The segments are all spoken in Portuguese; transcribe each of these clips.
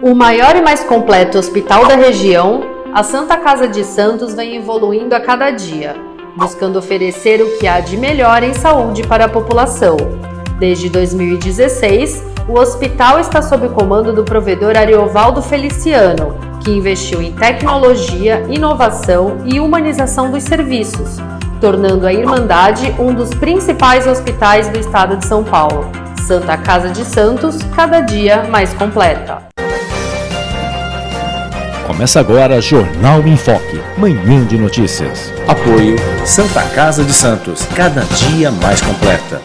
O maior e mais completo hospital da região, a Santa Casa de Santos vem evoluindo a cada dia, buscando oferecer o que há de melhor em saúde para a população. Desde 2016, o hospital está sob comando do provedor Ariovaldo Feliciano, que investiu em tecnologia, inovação e humanização dos serviços, tornando a Irmandade um dos principais hospitais do estado de São Paulo. Santa Casa de Santos, cada dia mais completa. Começa agora Jornal em Foque, manhã de notícias. Apoio Santa Casa de Santos, cada dia mais completa.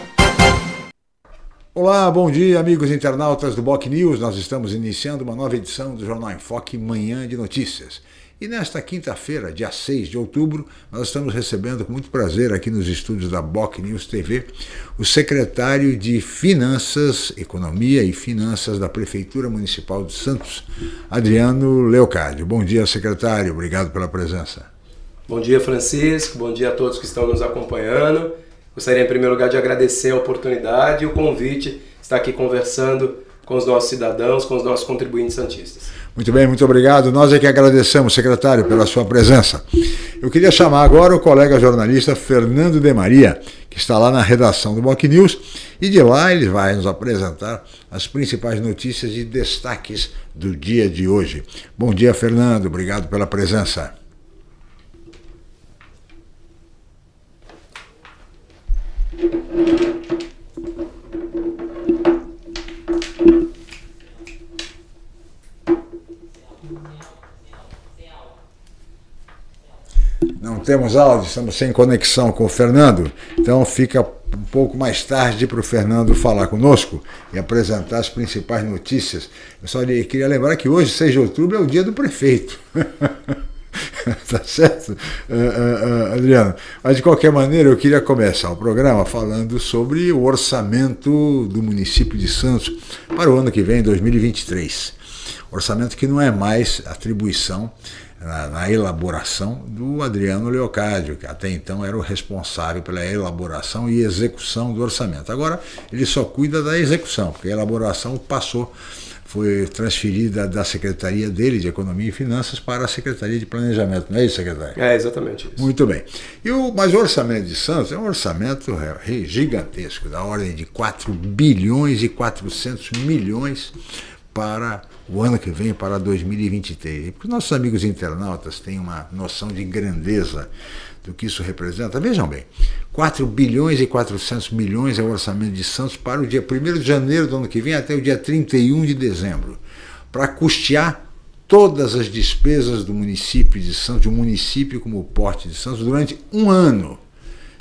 Olá, bom dia, amigos internautas do Boc News. Nós estamos iniciando uma nova edição do Jornal em Foque, manhã de notícias. E nesta quinta-feira, dia 6 de outubro, nós estamos recebendo com muito prazer aqui nos estúdios da Boc News TV o secretário de Finanças, Economia e Finanças da Prefeitura Municipal de Santos, Adriano Leocádio. Bom dia, secretário. Obrigado pela presença. Bom dia, Francisco. Bom dia a todos que estão nos acompanhando. Gostaria, em primeiro lugar, de agradecer a oportunidade e o convite de estar aqui conversando com os nossos cidadãos, com os nossos contribuintes santistas. Muito bem, muito obrigado. Nós é que agradecemos, secretário, pela sua presença. Eu queria chamar agora o colega jornalista Fernando de Maria, que está lá na redação do Boc News, e de lá ele vai nos apresentar as principais notícias e destaques do dia de hoje. Bom dia, Fernando. Obrigado pela presença. Não temos áudio, estamos sem conexão com o Fernando, então fica um pouco mais tarde para o Fernando falar conosco e apresentar as principais notícias. Eu só queria lembrar que hoje, 6 de outubro, é o dia do prefeito. tá certo, uh, uh, Adriano? Mas de qualquer maneira, eu queria começar o programa falando sobre o orçamento do município de Santos para o ano que vem, 2023. Orçamento que não é mais atribuição na, na, elaboração do Adriano Leocádio, que até então era o responsável pela elaboração e execução do orçamento. Agora ele só cuida da execução, porque a elaboração passou, foi transferida da secretaria dele de Economia e Finanças para a Secretaria de Planejamento, não é isso, secretário? É, exatamente isso. Muito bem. E o, mas o orçamento de Santos é um orçamento gigantesco, da ordem de 4 bilhões e 400 milhões para o ano que vem, para 2023. Porque nossos amigos internautas têm uma noção de grandeza do que isso representa. Vejam bem, 4 bilhões e 400 milhões é o orçamento de Santos para o dia 1 de janeiro do ano que vem até o dia 31 de dezembro, para custear todas as despesas do município de Santos, de um município como o Porte de Santos, durante um ano,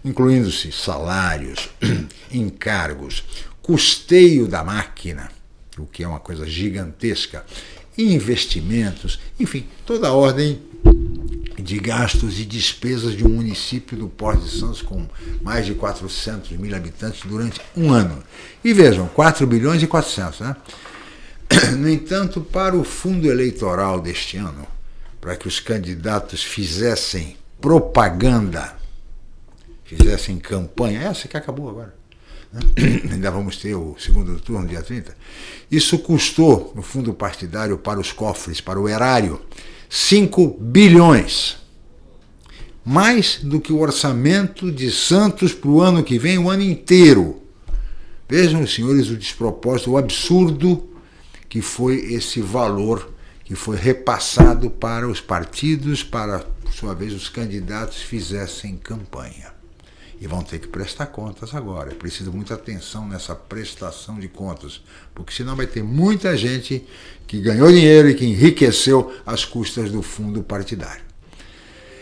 incluindo-se salários, encargos, custeio da máquina, o que é uma coisa gigantesca, investimentos, enfim, toda a ordem de gastos e despesas de um município do Porto de Santos com mais de 400 mil habitantes durante um ano. E vejam, 4 bilhões e 400, né? No entanto, para o fundo eleitoral deste ano, para que os candidatos fizessem propaganda, fizessem campanha, essa que acabou agora? ainda vamos ter o segundo turno, dia 30, isso custou, no fundo partidário, para os cofres, para o erário, 5 bilhões. Mais do que o orçamento de Santos para o ano que vem, o ano inteiro. Vejam, senhores, o despropósito, o absurdo que foi esse valor que foi repassado para os partidos, para, por sua vez, os candidatos fizessem campanha e vão ter que prestar contas agora. É preciso muita atenção nessa prestação de contas, porque senão vai ter muita gente que ganhou dinheiro e que enriqueceu às custas do fundo partidário.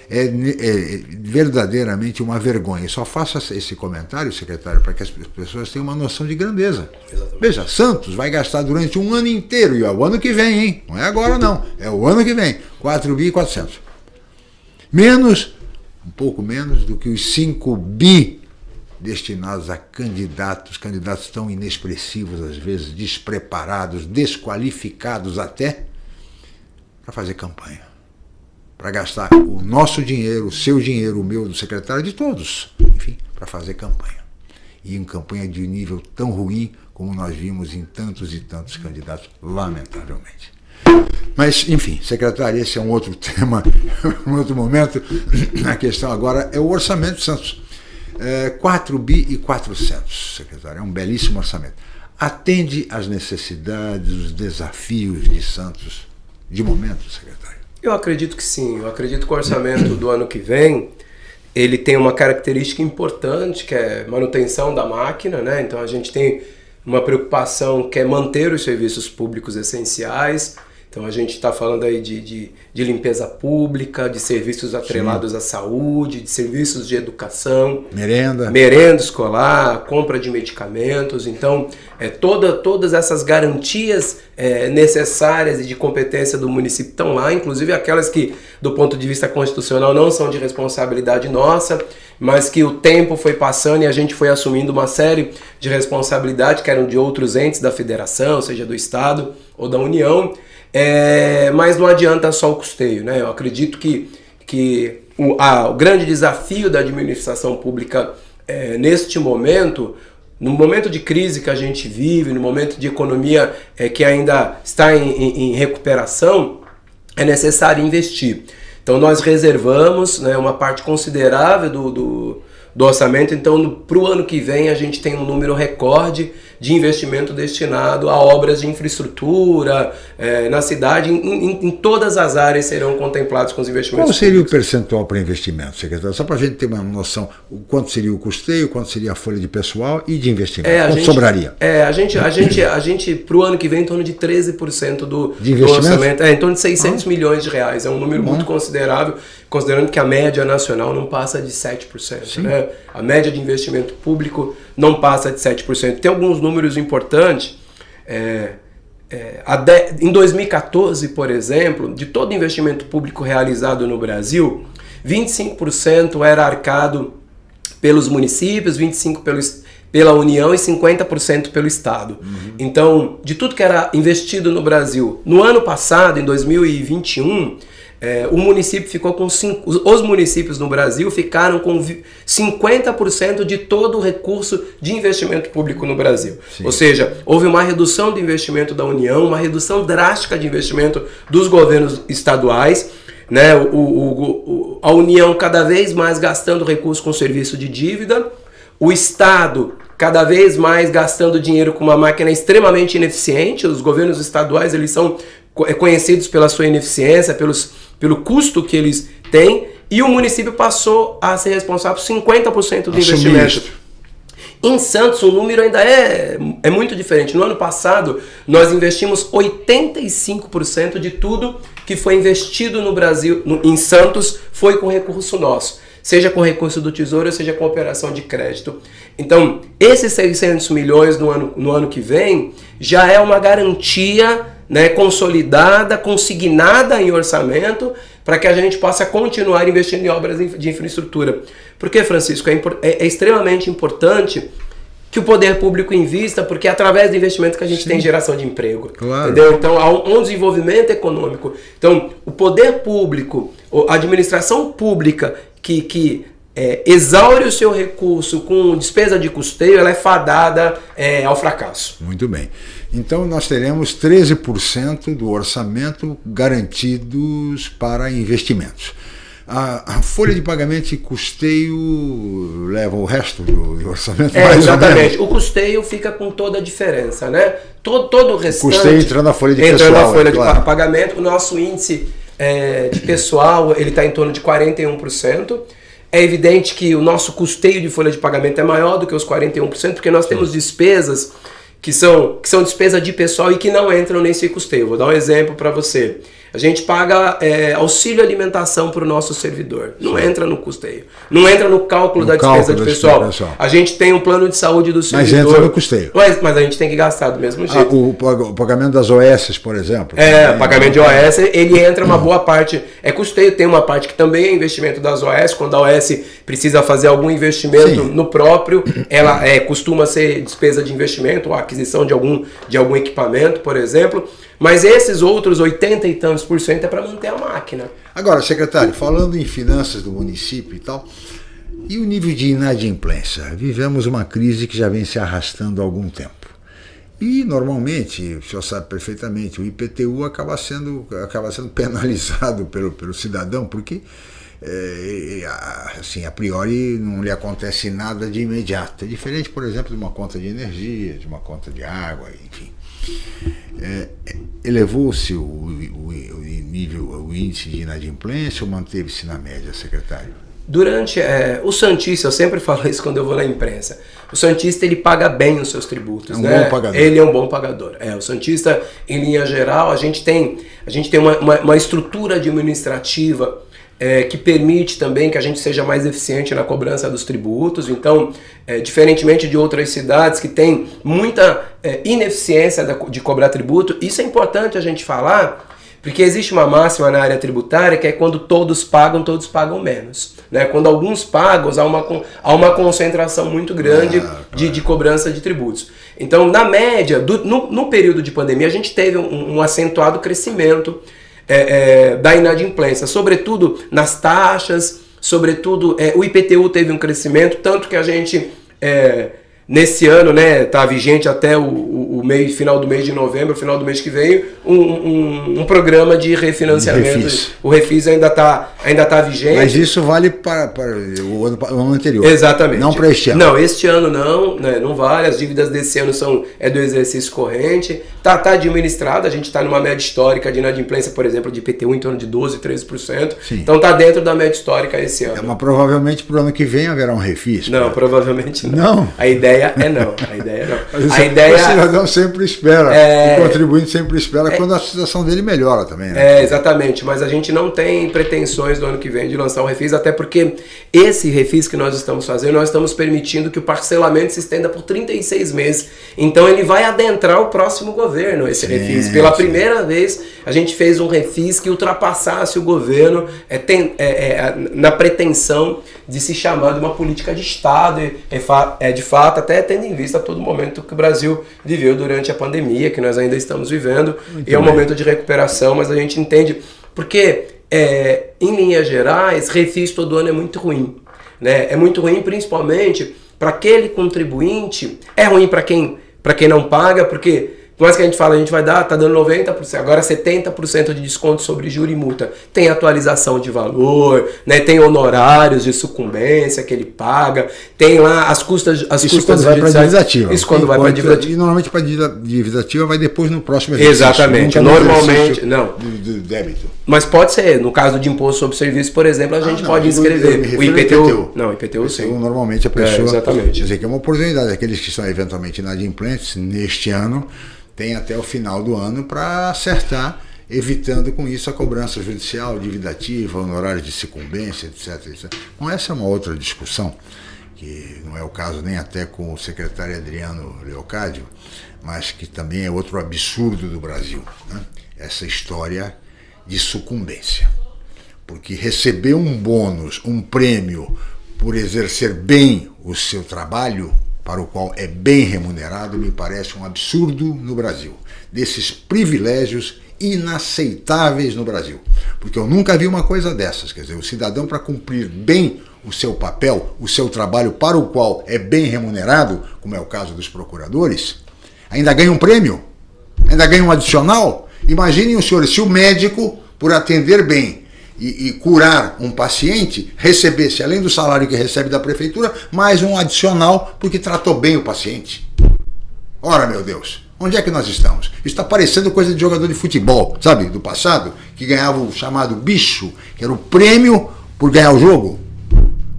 É, é, verdadeiramente uma vergonha. Eu só faço esse comentário, secretário, para que as pessoas tenham uma noção de grandeza. Exatamente. Veja, Santos vai gastar durante um ano inteiro, e é o ano que vem, hein? Não é agora não, é o ano que vem, 4.400. Menos um pouco menos do que os 5 bi destinados a candidatos, candidatos tão inexpressivos, às vezes despreparados, desqualificados até, para fazer campanha. Para gastar o nosso dinheiro, o seu dinheiro, o meu, do secretário, de todos, enfim, para fazer campanha. E em campanha de nível tão ruim como nós vimos em tantos e tantos candidatos, lamentavelmente. Mas, enfim, secretário, esse é um outro tema, um outro momento. A questão agora é o orçamento de Santos. É, 4 bi e 400, secretário, é um belíssimo orçamento. Atende às necessidades, os desafios de Santos de momento, secretário? Eu acredito que sim. Eu acredito que o orçamento do ano que vem ele tem uma característica importante que é manutenção da máquina, né? Então a gente tem uma preocupação que é manter os serviços públicos essenciais. Então a gente está falando aí de, de, de, limpeza pública, de serviços atrelados Sim. à saúde, de serviços de educação, merenda, merenda escolar, compra de medicamentos. Então é, toda, todas essas garantias é, necessárias e de competência do município estão lá, inclusive aquelas que do ponto de vista constitucional não são de responsabilidade nossa, mas que o tempo foi passando e a gente foi assumindo uma série de responsabilidades que eram de outros entes da federação, seja do estado ou da União. É, mas não adianta só o custeio, né? Eu acredito que, que o, a, o grande desafio da administração pública é, neste momento, no momento de crise que a gente vive, no momento de economia é, que ainda está em, em, em recuperação, é necessário investir. Então nós reservamos né, uma parte considerável do, do, do orçamento, então para o ano que vem a gente tem um número recorde de investimento destinado a obras de infraestrutura é, na cidade, em, em, em, todas as áreas serão contemplados com os investimentos. Qual seria públicos. o percentual para investimento, secretário? Só para a gente ter uma noção, quanto seria o custeio, quanto seria a folha de pessoal e de investimento? É, quanto gente, sobraria? É, a gente, a gente, a gente para o ano que vem, em torno de 13% do, de do orçamento, é, em torno de 600 ah. milhões de reais, é um número muito considerável considerando que a média nacional não passa de 7%. Né? A média de investimento público não passa de 7%. Tem alguns números importantes. É, é, de, em 2014, por exemplo, de todo investimento público realizado no Brasil, 25% era arcado pelos municípios, 25% pelo, pela União e 50% pelo Estado. Uhum. Então, de tudo que era investido no Brasil, no ano passado, em 2021, é, o município ficou com cinco, os municípios no Brasil ficaram com 50% de todo o recurso de investimento público no Brasil. Sim. Ou seja, houve uma redução do investimento da União, uma redução drástica de investimento dos governos estaduais, né? O, o, o, a União cada vez mais gastando recursos com serviço de dívida, o Estado cada vez mais gastando dinheiro com uma máquina extremamente ineficiente. Os governos estaduais eles são conhecidos pela sua ineficiência, pelos pelo custo que eles têm, e o município passou a ser responsável por 50% do investimento. Em Santos, o número ainda é, é muito diferente. No ano passado, nós investimos 85% de tudo que foi investido no Brasil, no, em Santos, foi com recurso nosso. Seja com recurso do Tesouro, seja com operação de crédito. Então, esses 600 milhões no ano, no ano que vem já é uma garantia né, consolidada, consignada em orçamento, para que a gente possa continuar investindo em obras de infraestrutura. Porque, Francisco, é, é, é extremamente importante que o poder público invista, porque é através do investimento que a gente Sim. tem geração de emprego. Claro. Entendeu? Então, há um, um, desenvolvimento econômico. Então, o poder público, a administração pública que, que é, exaure o seu recurso com despesa de custeio, ela é fadada é, ao fracasso. Muito bem. Então nós teremos 13% do orçamento garantidos para investimentos. A, a, folha de pagamento e custeio leva o resto do, do orçamento? É, exatamente. O custeio fica com toda a diferença, né? Todo, todo o restante... O custeio entrando na folha de entrando pessoal. Na folha é, de claro. pagamento, o nosso índice é, de pessoal ele está em torno de 41%. É evidente que o nosso custeio de folha de pagamento é maior do que os 41%, porque nós temos despesas que são, que são despesa de pessoal e que não entram nesse custeio. Vou dar um exemplo para você. A gente paga é, auxílio alimentação para o nosso servidor. Não Sim. entra no custeio. Não entra no cálculo no da despesa cálculo de pessoal. pessoal. A gente tem um plano de saúde do servidor. Mas entra no custeio. Mas, mas a gente tem que gastar do mesmo ah, jeito. Ah, o, pagamento das OS, por exemplo. É, também, pagamento de OS, ele entra uma boa parte. É custeio, tem uma parte que também é investimento das OS. Quando a OS precisa fazer algum investimento Sim. no próprio, ela é, costuma ser despesa de investimento, ou aquisição de algum, de algum equipamento, por exemplo. Mas esses outros 80 e tantos por cento é para manter a máquina. Agora, secretário, falando em finanças do município e tal, e o nível de inadimplência? Vivemos uma crise que já vem se arrastando há algum tempo. E normalmente, o senhor sabe perfeitamente, o IPTU acaba sendo, acaba sendo penalizado pelo, pelo cidadão, porque é, assim, a priori não lhe acontece nada de imediato. É diferente, por exemplo, de uma conta de energia, de uma conta de água, enfim. É, Elevou-se o, o, o, nível, o índice de inadimplência ou manteve-se na média, secretário? Durante é, o Santista, eu sempre falo isso quando eu vou na imprensa. O Santista ele paga bem os seus tributos, é um né? Bom pagador. Ele é um bom pagador. É, o Santista, em linha geral, a gente tem, a gente tem uma, uma, uma estrutura administrativa é, que permite também que a gente seja mais eficiente na cobrança dos tributos. Então, é, diferentemente de outras cidades que têm muita é, ineficiência de cobrar tributo, isso é importante a gente falar porque existe uma máxima na área tributária que é quando todos pagam, todos pagam menos. Né? Quando alguns pagam, há uma, há uma concentração muito grande ah, de, de cobrança de tributos. Então, na média, do, no, no período de pandemia, a gente teve um, um acentuado crescimento é, é, da inadimplência, sobretudo nas taxas, sobretudo é, o IPTU teve um crescimento, tanto que a gente é, nesse ano, né, tá vigente até o, o, o, mês, final do mês de novembro, final do mês que vem, um, um, um programa de refinanciamento. Refis. O Refis ainda está ainda tá vigente. Mas isso vale para, para o, ano, o ano anterior. Exatamente. Não para este ano. Não, este ano não, né, não vale. As dívidas desse ano são é do exercício corrente. Tá, tá administrado, a gente está numa média histórica de inadimplência, por exemplo, de IPTU em torno de 12, 13%. Sim. Então tá dentro da média histórica esse ano. É, mas provavelmente para o ano que vem haverá um refis. Não, pra... provavelmente não. Não. A ideia é não. A ideia é não. A ideia... O cidadão sempre espera, é... o contribuinte sempre espera é... quando a situação dele melhora também. Né? É, exatamente. Mas a gente não tem pretensões do ano que vem de lançar um refis, até porque esse refis que nós estamos fazendo, nós estamos permitindo que o parcelamento se estenda por 36 meses. Então ele vai adentrar o próximo governo, esse sim, refis. Pela sim. primeira vez, a gente fez um refis que ultrapassasse o governo é, tem, é, é, na pretensão de se chamar de uma política de Estado, é, de fato, até tendo em vista todo o momento que o Brasil viveu durante a pandemia, que nós ainda estamos vivendo, Muito e é um bem. momento de recuperação, mas a gente entende, porque é, em linhas gerais, refis todo ano é muito ruim. Né? É muito ruim principalmente para aquele contribuinte, é ruim para quem, quem não paga, porque por mais que a gente fala, a gente vai dar, tá dando 90%, agora 70% de desconto sobre juro e multa. Tem atualização de valor, né? Tem honorários de sucumbência que ele paga, tem lá as custas as Isso custas quando vai para a dívida ativa. Isso quando vai para a dívida ativa. E normalmente para a dívida ativa vai depois no próximo exercício. Exatamente. Normalmente, não. Do, do, débito. Mas pode ser, no caso de imposto sobre serviço, por exemplo, a ah, gente não, pode inscrever. O IPTU, IPTU. Não, IPTU sim. Então, normalmente a pessoa. É, exatamente. Quer dizer que é uma oportunidade. Aqueles que são eventualmente inadimplentes neste ano tem até o final do ano para acertar, evitando com isso a cobrança judicial, dívida ativa, honorários de sucumbência, etc, etc. Bom, essa é uma outra discussão, que não é o caso nem até com o secretário Adriano Leocádio, mas que também é outro absurdo do Brasil. Né? Essa história de sucumbência. Porque receber um bônus, um prêmio por exercer bem o seu trabalho, para o qual é bem remunerado, me parece um absurdo no Brasil. Desses privilégios inaceitáveis no Brasil. Porque eu nunca vi uma coisa dessas. Quer dizer, o cidadão, para cumprir bem o seu papel, o seu trabalho para o qual é bem remunerado, como é o caso dos procuradores, ainda ganha um prêmio, ainda ganha um adicional. Imaginem os senhores, se o médico, por atender bem, e, e, curar um paciente recebesse, além do salário que recebe da prefeitura, mais um adicional porque tratou bem o paciente. Ora, meu Deus, onde é que nós estamos? Está parecendo coisa de jogador de futebol, sabe, do passado, que ganhava o chamado bicho, que era o prêmio por ganhar o jogo.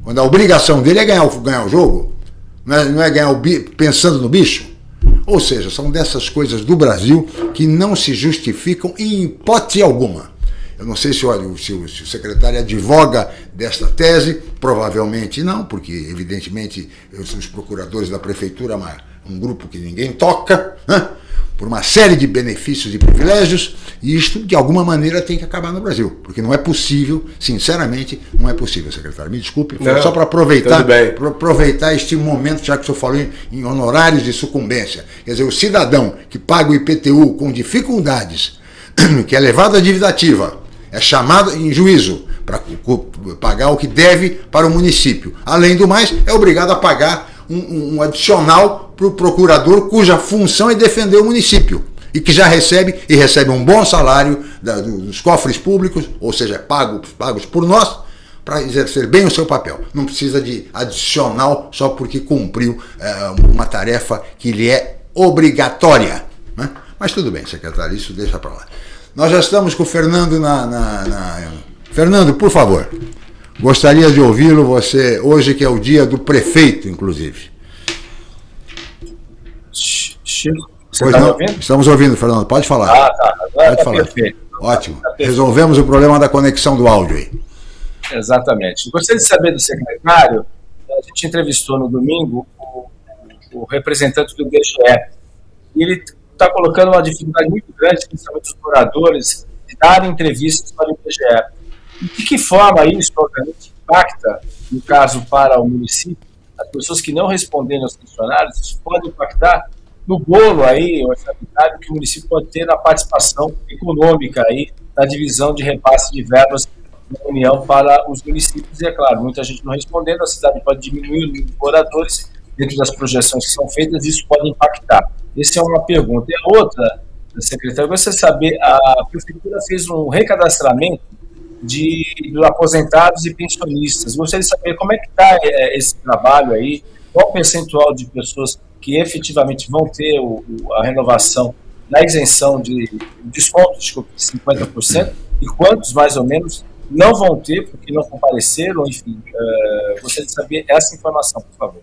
Quando a obrigação dele é ganhar, ganhar o jogo, não é, não é ganhar o pensando no bicho. Ou seja, são dessas coisas do Brasil que não se justificam em hipótese alguma. Eu não sei se, olha, se, o, se o secretário advoga desta tese, provavelmente não, porque evidentemente os procuradores da prefeitura, um grupo que ninguém toca, né? Por uma série de benefícios e privilégios, e isto de alguma maneira tem que acabar no Brasil, porque não é possível, sinceramente, não é possível, secretário. Me desculpe, não, só para aproveitar, aproveitar este momento, já que o senhor falou em, em honorários de sucumbência. Quer dizer, o cidadão que paga o IPTU com dificuldades, que é levado à dívida ativa, é chamado em juízo para pagar o que deve para o município. Além do mais, é obrigado a pagar um, um adicional para o procurador cuja função é defender o município e que já recebe e recebe um bom salário da, dos cofres públicos, ou seja, pagos, pagos por nós, para exercer bem o seu papel. Não precisa de adicional só porque cumpriu é, uma tarefa que lhe é obrigatória. Né? Mas tudo bem, secretário, isso deixa para lá. Nós já estamos com o Fernando na, na, na... Fernando, por favor, gostaria de ouvi-lo, você, hoje que é o dia do prefeito, inclusive. Chico, você está ouvindo? Estamos ouvindo, Fernando, pode falar. Ah, tá, agora pode tá falar. perfeito. Ótimo. Tá perfeito. Resolvemos o problema da conexão do áudio aí. Exatamente. Gostaria de saber do secretário, a gente entrevistou no domingo o, o representante do DGE, e ele está colocando uma dificuldade muito grande, principalmente os moradores, de darem entrevistas para o IBGE. De que forma isso, obviamente, impacta, no caso, para o município, as pessoas que não responderam aos funcionários, isso pode impactar no bolo aí, orçamentário que o município pode ter na participação econômica aí, na divisão de repasse de verbas da União para os municípios. E é claro, muita gente não respondendo, a cidade pode diminuir o número de moradores dentro das projeções que são feitas, isso pode impactar. Essa é uma pergunta. E a outra, secretário, de saber, a prefeitura fez um recadastramento de, de aposentados e pensionistas. Gostaria de saber como é que está é, esse trabalho aí, qual o percentual de pessoas que efetivamente vão ter o, o, a renovação na isenção de descontos de 50% e quantos, mais ou menos, não vão ter porque não compareceram, enfim. Uh, gostaria de saber essa informação, por favor.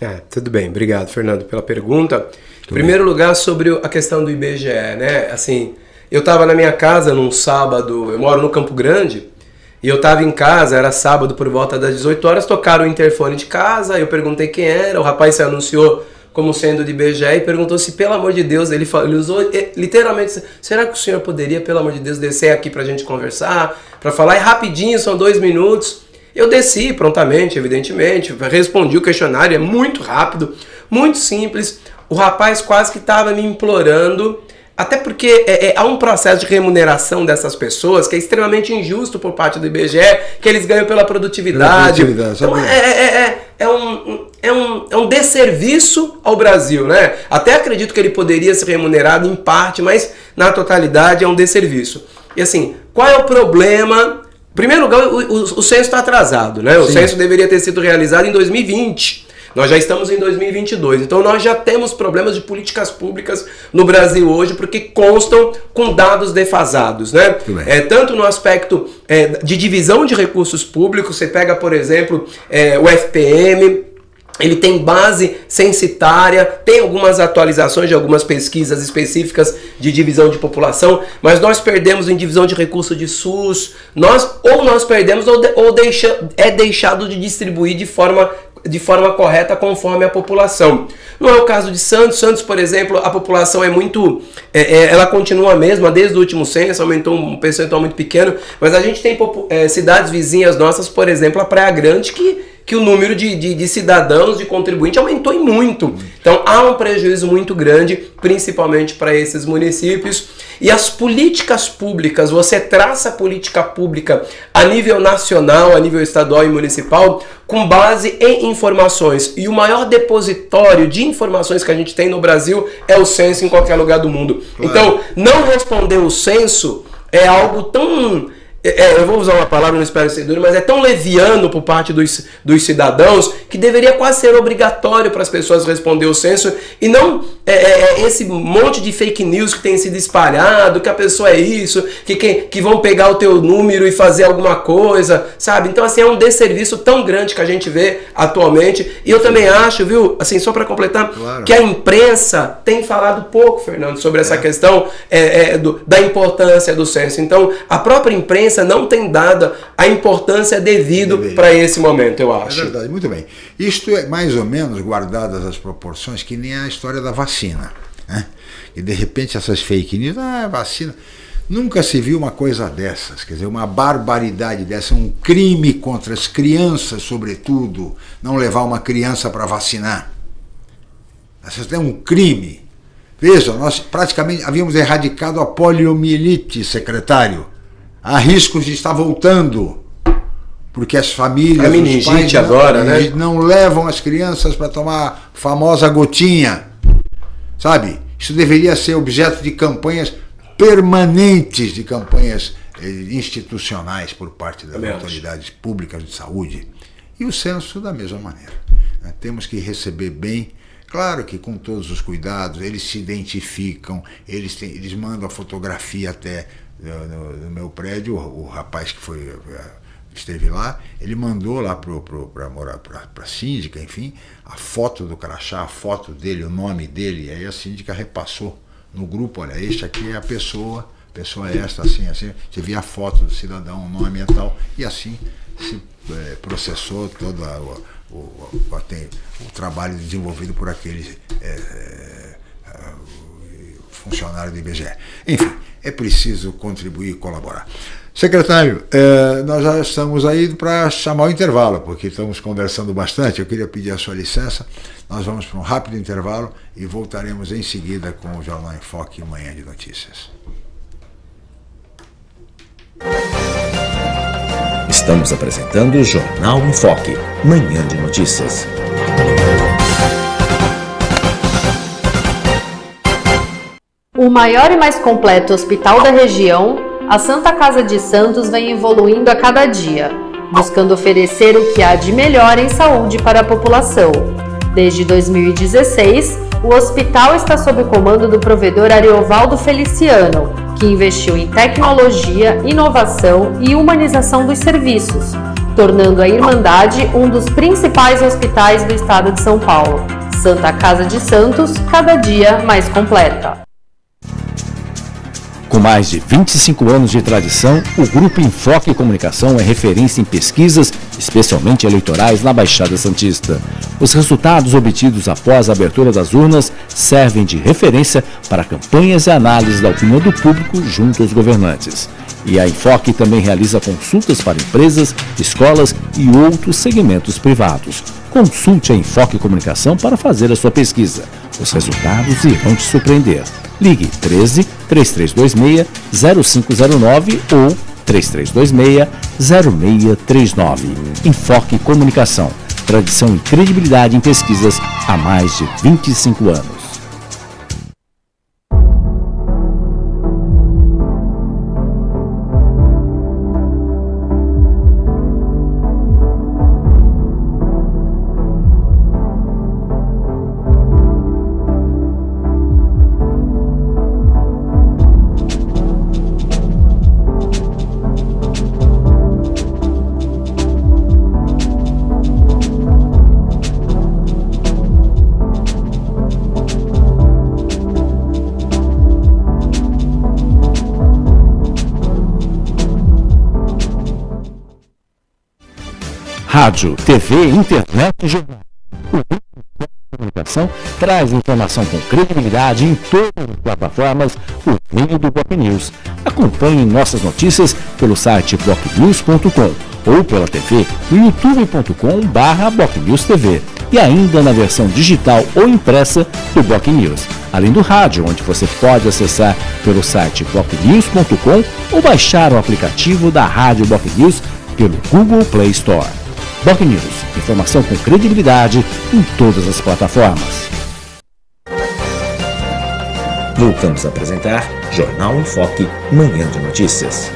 É, tudo bem, obrigado, Fernando, pela pergunta. Em primeiro lugar, sobre a questão do IBGE, né? Assim, eu estava na minha casa num sábado, eu moro no Campo Grande, e eu estava em casa, era sábado por volta das 18 horas, tocaram o interfone de casa, eu perguntei quem era, o rapaz se anunciou como sendo de IBGE e perguntou se, pelo amor de Deus, ele, ele usou literalmente, será que o senhor poderia, pelo amor de Deus, descer aqui para a gente conversar, para falar, é rapidinho, são dois minutos. Eu desci prontamente, evidentemente, respondi o questionário, é muito rápido, muito simples. O rapaz quase que estava me implorando, até porque é, é, há um processo de remuneração dessas pessoas que é extremamente injusto por parte do IBGE, que eles ganham pela produtividade. Produtividade, então, é, é, é, é, um, é, um, é um desserviço ao Brasil, né? Até acredito que ele poderia ser remunerado em parte, mas na totalidade é um desserviço. E assim, qual é o problema? Em primeiro lugar, o, o, o censo está atrasado, né? O Sim. censo deveria ter sido realizado em 2020. Nós já estamos em 2022, então nós já temos problemas de políticas públicas no Brasil hoje, porque constam com dados defasados, né? É, tanto no aspecto é, de divisão de recursos públicos, você pega, por exemplo, é, o FPM, ele tem base censitária, tem algumas atualizações de algumas pesquisas específicas de divisão de população, mas nós perdemos em divisão de recurso de SUS, nós ou nós perdemos ou, de, ou deixa, é deixado de distribuir de forma de forma correta conforme a população. Não é o caso de Santos. Santos, por exemplo, a população é muito. É, é, ela continua a mesma desde o último censo, aumentou um percentual muito pequeno, mas a gente tem é, cidades vizinhas nossas, por exemplo, a Praia Grande, que, que o número de, de, de cidadãos, de contribuintes, aumentou em muito. Então há um prejuízo muito grande, principalmente para esses municípios. E as políticas públicas, você traça a política pública a nível nacional, a nível estadual e municipal, com base em informações. E o maior depositório de informações que a gente tem no Brasil é o censo em qualquer lugar do mundo. Claro. Então, não responder o censo é algo tão é, eu vou usar uma palavra, não espero ser duro, mas é tão leviano por parte dos, dos cidadãos que deveria quase ser obrigatório para as pessoas responder o censo e não é, é, esse monte de fake news que tem sido espalhado, que a pessoa é isso, que, que, que vão pegar o teu número e fazer alguma coisa, sabe? Então, assim, é um desserviço tão grande que a gente vê atualmente. E eu também acho, viu, assim, só para completar, claro. que a imprensa tem falado pouco, Fernando, sobre essa questão do, da importância do censo. Então, a própria imprensa não tem dado a importância devida para esse momento, eu acho. É verdade, muito bem. Isto é mais ou menos, guardadas as proporções, que nem a história da vacina. Né? E de repente essas fake news, ah, vacina. Nunca se viu uma coisa dessas, quer dizer, uma barbaridade dessa, um crime contra as crianças, sobretudo, não levar uma criança para vacinar. Isso é um crime. Veja, nós praticamente havíamos erradicado a poliomielite, secretário há riscos de estar voltando. porque as famílias, A os pais não- agora, né? não levam as crianças para tomar a famosa gotinha. Sabe? Isso deveria ser objeto de campanhas permanentes, de campanhas eh, institucionais por parte das Também acho. autoridades públicas de saúde. E o censo da mesma maneira. né? Temos que receber bem. Claro que com todos os cuidados, eles se identificam, eles, têm- eles mandam a fotografia até no, no meu prédio, o, o rapaz que foi eh, esteve lá, ele mandou lá para a síndica, enfim, a foto do crachá, a foto dele, o nome dele, e aí a síndica repassou no grupo, olha, este aqui é a pessoa, pessoa esta, assim, assim, você via a foto do cidadão, o nome e tal, e assim se eh, processou todo a- o, o, o, o trabalho desenvolvido por aquele eh, eh, funcionário do IBGE. Enfim, é preciso contribuir e colaborar. Secretário, eh, nós já estamos aí para chamar o intervalo, porque estamos conversando bastante. Eu queria pedir a sua licença. Nós vamos para um rápido intervalo e voltaremos em seguida com o Jornal em Foque Manhã de Notícias. Estamos apresentando o Jornal em Foque, Manhã de Notícias. O maior e mais completo hospital da região, a Santa Casa de Santos vem evoluindo a cada dia, buscando oferecer o que há de melhor em saúde para a população. Desde 2016, o hospital está sob o comando do provedor Ariovaldo Feliciano, que investiu em tecnologia, inovação e humanização dos serviços, tornando a Irmandade um dos principais hospitais do estado de São Paulo. Santa Casa de Santos, cada dia mais completa. Com mais de 25 anos de tradição, o Grupo Enfoque Comunicação é referência em pesquisas, especialmente eleitorais, na Baixada Santista. Os resultados obtidos após a abertura das urnas servem de referência para campanhas e análises da opinião do público junto aos governantes. E a Enfoque também realiza consultas para empresas, escolas e outros segmentos privados. Consulte a Enfoque Comunicação para fazer a sua pesquisa. Os resultados irão te surpreender. Ligue 13 3326 0509 ou 3326 0639. Enfoque Comunicação. Tradição e credibilidade em pesquisas há mais de 25 anos. Rádio, TV, internet e jornal. O Comunicação traz informação com credibilidade em todas as plataformas por meio do Block News. Acompanhe nossas notícias pelo site blocknews.com ou pela TV no youtube.com barra TV e ainda na versão digital ou impressa do Block News, além do rádio, onde você pode acessar pelo site blocknews.com ou baixar o aplicativo da Rádio Block News pelo Google Play Store. Block News, informação com credibilidade em todas as plataformas. Voltamos a apresentar Jornal em Foque, Manhã de Notícias.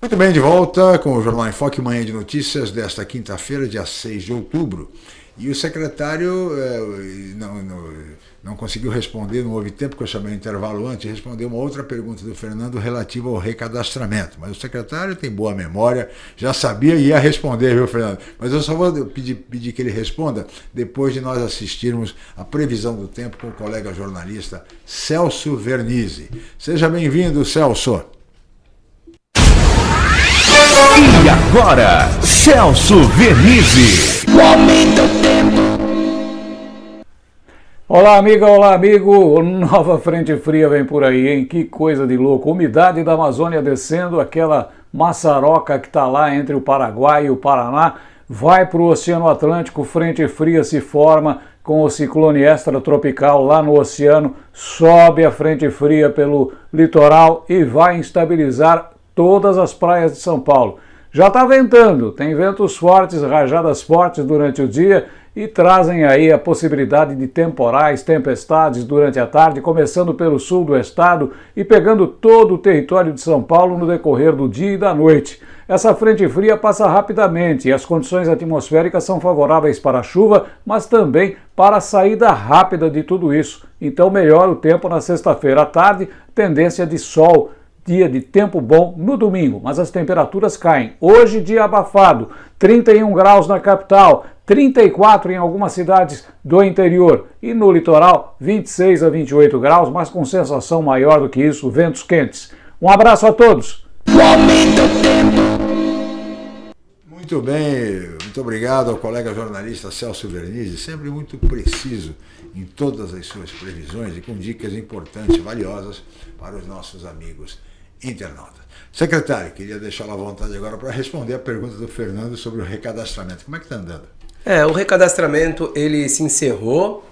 Muito bem, de volta com o Jornal em Foque, manhã de notícias desta quinta-feira, dia 6 de outubro. E o secretário eh, não, não, não conseguiu responder, não houve tempo que eu chamei o intervalo antes, respondeu uma outra pergunta do Fernando relativa ao recadastramento. Mas o secretário tem boa memória, já sabia e ia responder, viu, Fernando? Mas eu só vou pedir, pedir que ele responda depois de nós assistirmos a previsão do tempo com o colega jornalista Celso Vernizzi. Seja bem-vindo, Celso. E agora, Celso Vernizzi. Olá, amiga, olá, amigo. Nova frente fria vem por aí, hein? Que coisa de louco. Umidade da Amazônia descendo, aquela maçaroca que está lá entre o Paraguai e o Paraná. vai para o Oceano Atlântico, frente fria se forma com o ciclone extratropical lá no oceano, sobe a frente fria pelo litoral e vai instabilizar todas as praias de São Paulo. Já está ventando, tem ventos fortes, rajadas fortes durante o dia e trazem aí a possibilidade de temporais, tempestades durante a tarde, começando pelo sul do estado e pegando todo o território de São Paulo no decorrer do dia e da noite. Essa frente fria passa rapidamente e as condições atmosféricas são favoráveis para a chuva, mas também para a saída rápida de tudo isso. Então melhora o tempo na sexta-feira à tarde, tendência de sol dia de tempo bom no domingo, mas as temperaturas caem. Hoje, dia abafado, 31 graus na capital, 34 em algumas cidades do interior e no litoral, 26 a 28 graus, mas com sensação maior do que isso, ventos quentes. Um abraço a todos. Muito bem, muito obrigado ao colega jornalista Celso Vernizzi, sempre muito preciso em todas as suas previsões e com dicas importantes, valiosas para os nossos amigos internauta. Secretário, queria deixá-lo à vontade agora para responder a pergunta do Fernando sobre o recadastramento. Como é que está andando? É, o recadastramento ele se encerrou,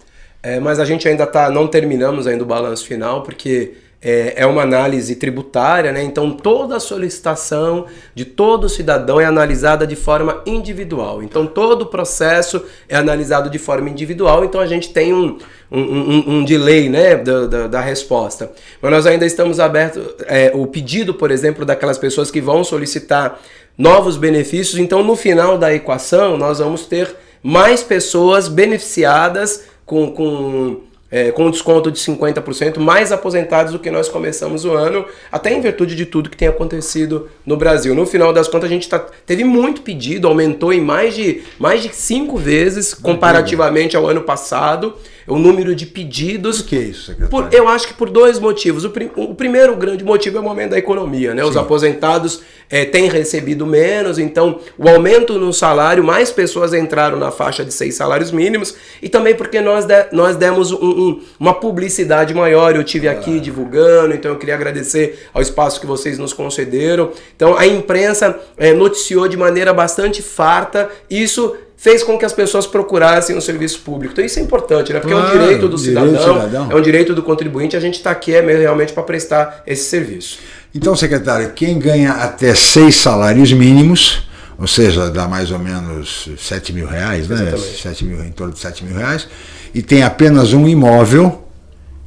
é, mas a gente ainda tá, não terminamos ainda o balanço final, porque é, é, uma análise tributária, né? então toda solicitação de todo cidadão é analisada de forma individual. Então todo o processo é analisado de forma individual, então a gente tem um, um, um, um delay né, da, da, da, resposta. Mas nós ainda estamos abertos, é, o pedido, por exemplo, daquelas pessoas que vão solicitar novos benefícios, então no final da equação nós vamos ter mais pessoas beneficiadas com, com é, com desconto de 50%, mais aposentados do que nós começamos o ano, até em virtude de tudo que tem acontecido no Brasil. No final das contas, a gente tá, teve muito pedido, aumentou em mais de, mais de cinco vezes comparativamente ao ano passado o número de pedidos. Por que isso, secretário? Por, eu acho que por dois motivos. O, prim, o, primeiro grande motivo é o momento da economia, né? Os aposentados é, têm recebido menos, então o aumento no salário, mais pessoas entraram na faixa de seis salários mínimos, e também porque nós, de, nós demos um, um, uma publicidade maior. Eu tive aqui ah. divulgando, então eu queria agradecer ao espaço que vocês nos concederam. Então a imprensa é, noticiou de maneira bastante farta. Isso fez com que as pessoas procurassem o serviço público. Então isso é importante, né? Porque claro, é um direito do cidadão, direito cidadão. é um direito do contribuinte, a gente está aqui é realmente para prestar esse serviço. Então, secretário, quem ganha até seis salários mínimos, ou seja, dá mais ou menos 7 mil reais, né? 7 mil, em torno de 7 mil reais, e tem apenas um imóvel,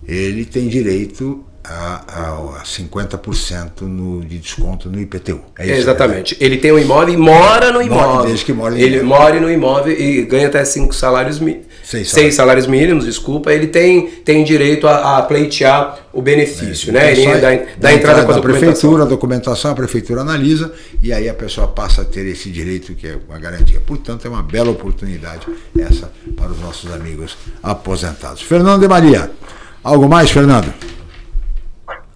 ele tem direito a, a 50% no, de desconto no IPTU. É isso, Exatamente. Ele tem um imóvel e mora no imóvel. Desde que mora no ele imóvel. mora no imóvel e ganha até cinco salários mínimos. Seis, seis salários mínimos, desculpa. Ele tem, tem direito a, a pleitear o benefício, é, né? Ele dá, dá entrada com a prefeitura, a documentação, a prefeitura analisa e aí a pessoa passa a ter esse direito que é uma garantia. Portanto, é uma bela oportunidade essa para os nossos amigos aposentados. Fernando de Maria, algo mais, Fernando?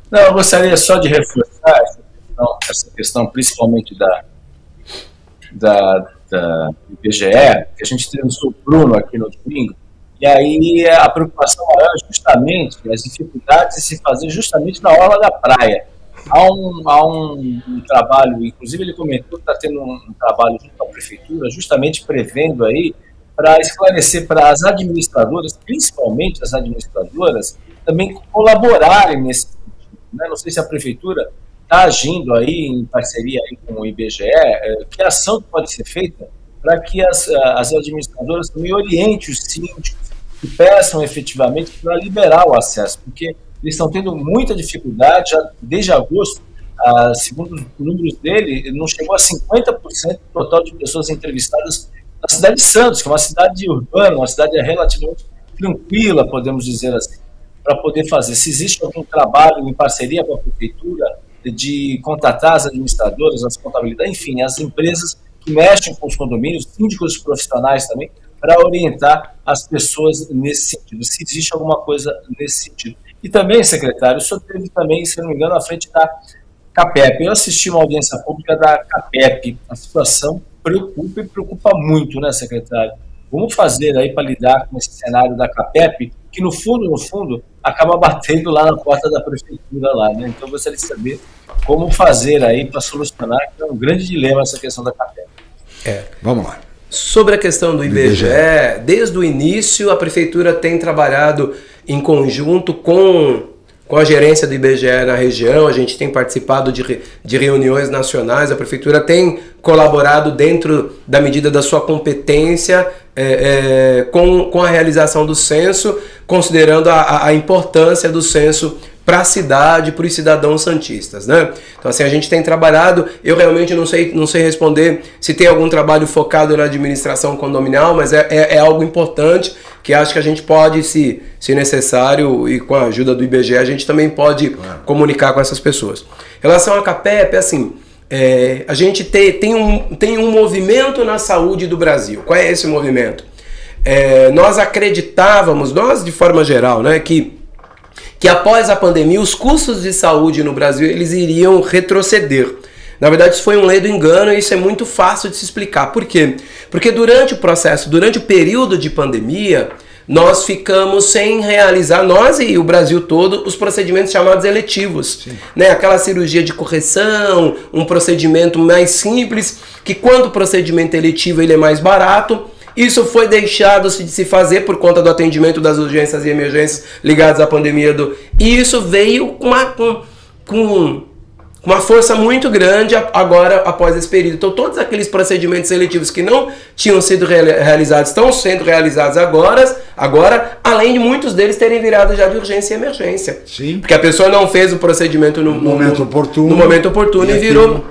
Não, eu gostaria só de reforçar essa questão, essa questão principalmente da, da, da IBGE, que a gente entrevistou o Bruno aqui no domingo, e aí a preocupação maior é justamente as dificuldades de se fazer justamente na orla da praia. Há um, há um, um trabalho, inclusive ele comentou que está tendo um, um trabalho junto à prefeitura, justamente prevendo aí para esclarecer para as administradoras, principalmente as administradoras, também colaborarem nesse né? não sei se a prefeitura está agindo aí em parceria aí com o IBGE, é, que ação pode ser feita para que as, as administradoras também orientem os síndicos que peçam efetivamente para liberar o acesso, porque eles estão tendo muita dificuldade, já desde agosto, segundo os números dele, não chegou a 50% do total de pessoas entrevistadas na cidade de Santos, que é uma cidade urbana, uma cidade relativamente tranquila, podemos dizer assim para poder fazer. Se existe algum trabalho em parceria com a prefeitura de contratar as administradoras, as contabilidades, enfim, as empresas que mexem com os condomínios, síndicos profissionais também, para orientar as pessoas nesse sentido, se existe alguma coisa nesse sentido. E também, secretário, o senhor teve também, se não me engano, à frente da CAPEP. Eu assisti uma audiência pública da CAPEP. A situação preocupa e preocupa muito, né, secretário? Vamos fazer aí para lidar com esse cenário da CAPEP, que no fundo, no fundo, acaba batendo lá na porta da prefeitura lá, né? Então eu gostaria de saber como fazer aí para solucionar, que é um grande dilema essa questão da CAPEP. É, vamos lá. Sobre a questão do IBGE, IBGE, desde o início a prefeitura tem trabalhado em conjunto com, com a gerência do IBGE na região, a gente tem participado de, de reuniões nacionais, a prefeitura tem colaborado dentro da medida da sua competência é, é, com, com a realização do censo, considerando a, a importância do censo para a cidade, para os cidadãos santistas, né? Então assim, a gente tem trabalhado, eu realmente não sei, não sei responder se tem algum trabalho focado na administração condominial, mas é, é, é algo importante que acho que a gente pode, se, se necessário, e com a ajuda do IBGE, a gente também pode comunicar com essas pessoas. Em relação à CAPEP, assim, é, a gente tem, tem, um, tem um movimento na saúde do Brasil. Qual é esse movimento? É, nós acreditávamos, nós de forma geral, né, que que após a pandemia os custos de saúde no Brasil eles iriam retroceder. Na verdade, isso foi um ledo engano e isso é muito fácil de se explicar. Por quê? Porque durante o processo, durante o período de pandemia, nós ficamos sem realizar, nós e o Brasil todo, os procedimentos chamados eletivos. Né? Aquela cirurgia de correção, um procedimento mais simples, que quando o procedimento eletivo ele é mais barato, isso foi deixado de se fazer por conta do atendimento das urgências e emergências ligadas à pandemia do. E isso veio com uma, com, com uma força muito grande agora após esse período. Então todos aqueles procedimentos seletivos que não tinham sido realizados estão sendo realizados agora, agora, além de muitos deles terem virado já de urgência e emergência. Sim. Porque a pessoa não fez o procedimento no, no momento oportuno. No momento oportuno e, e virou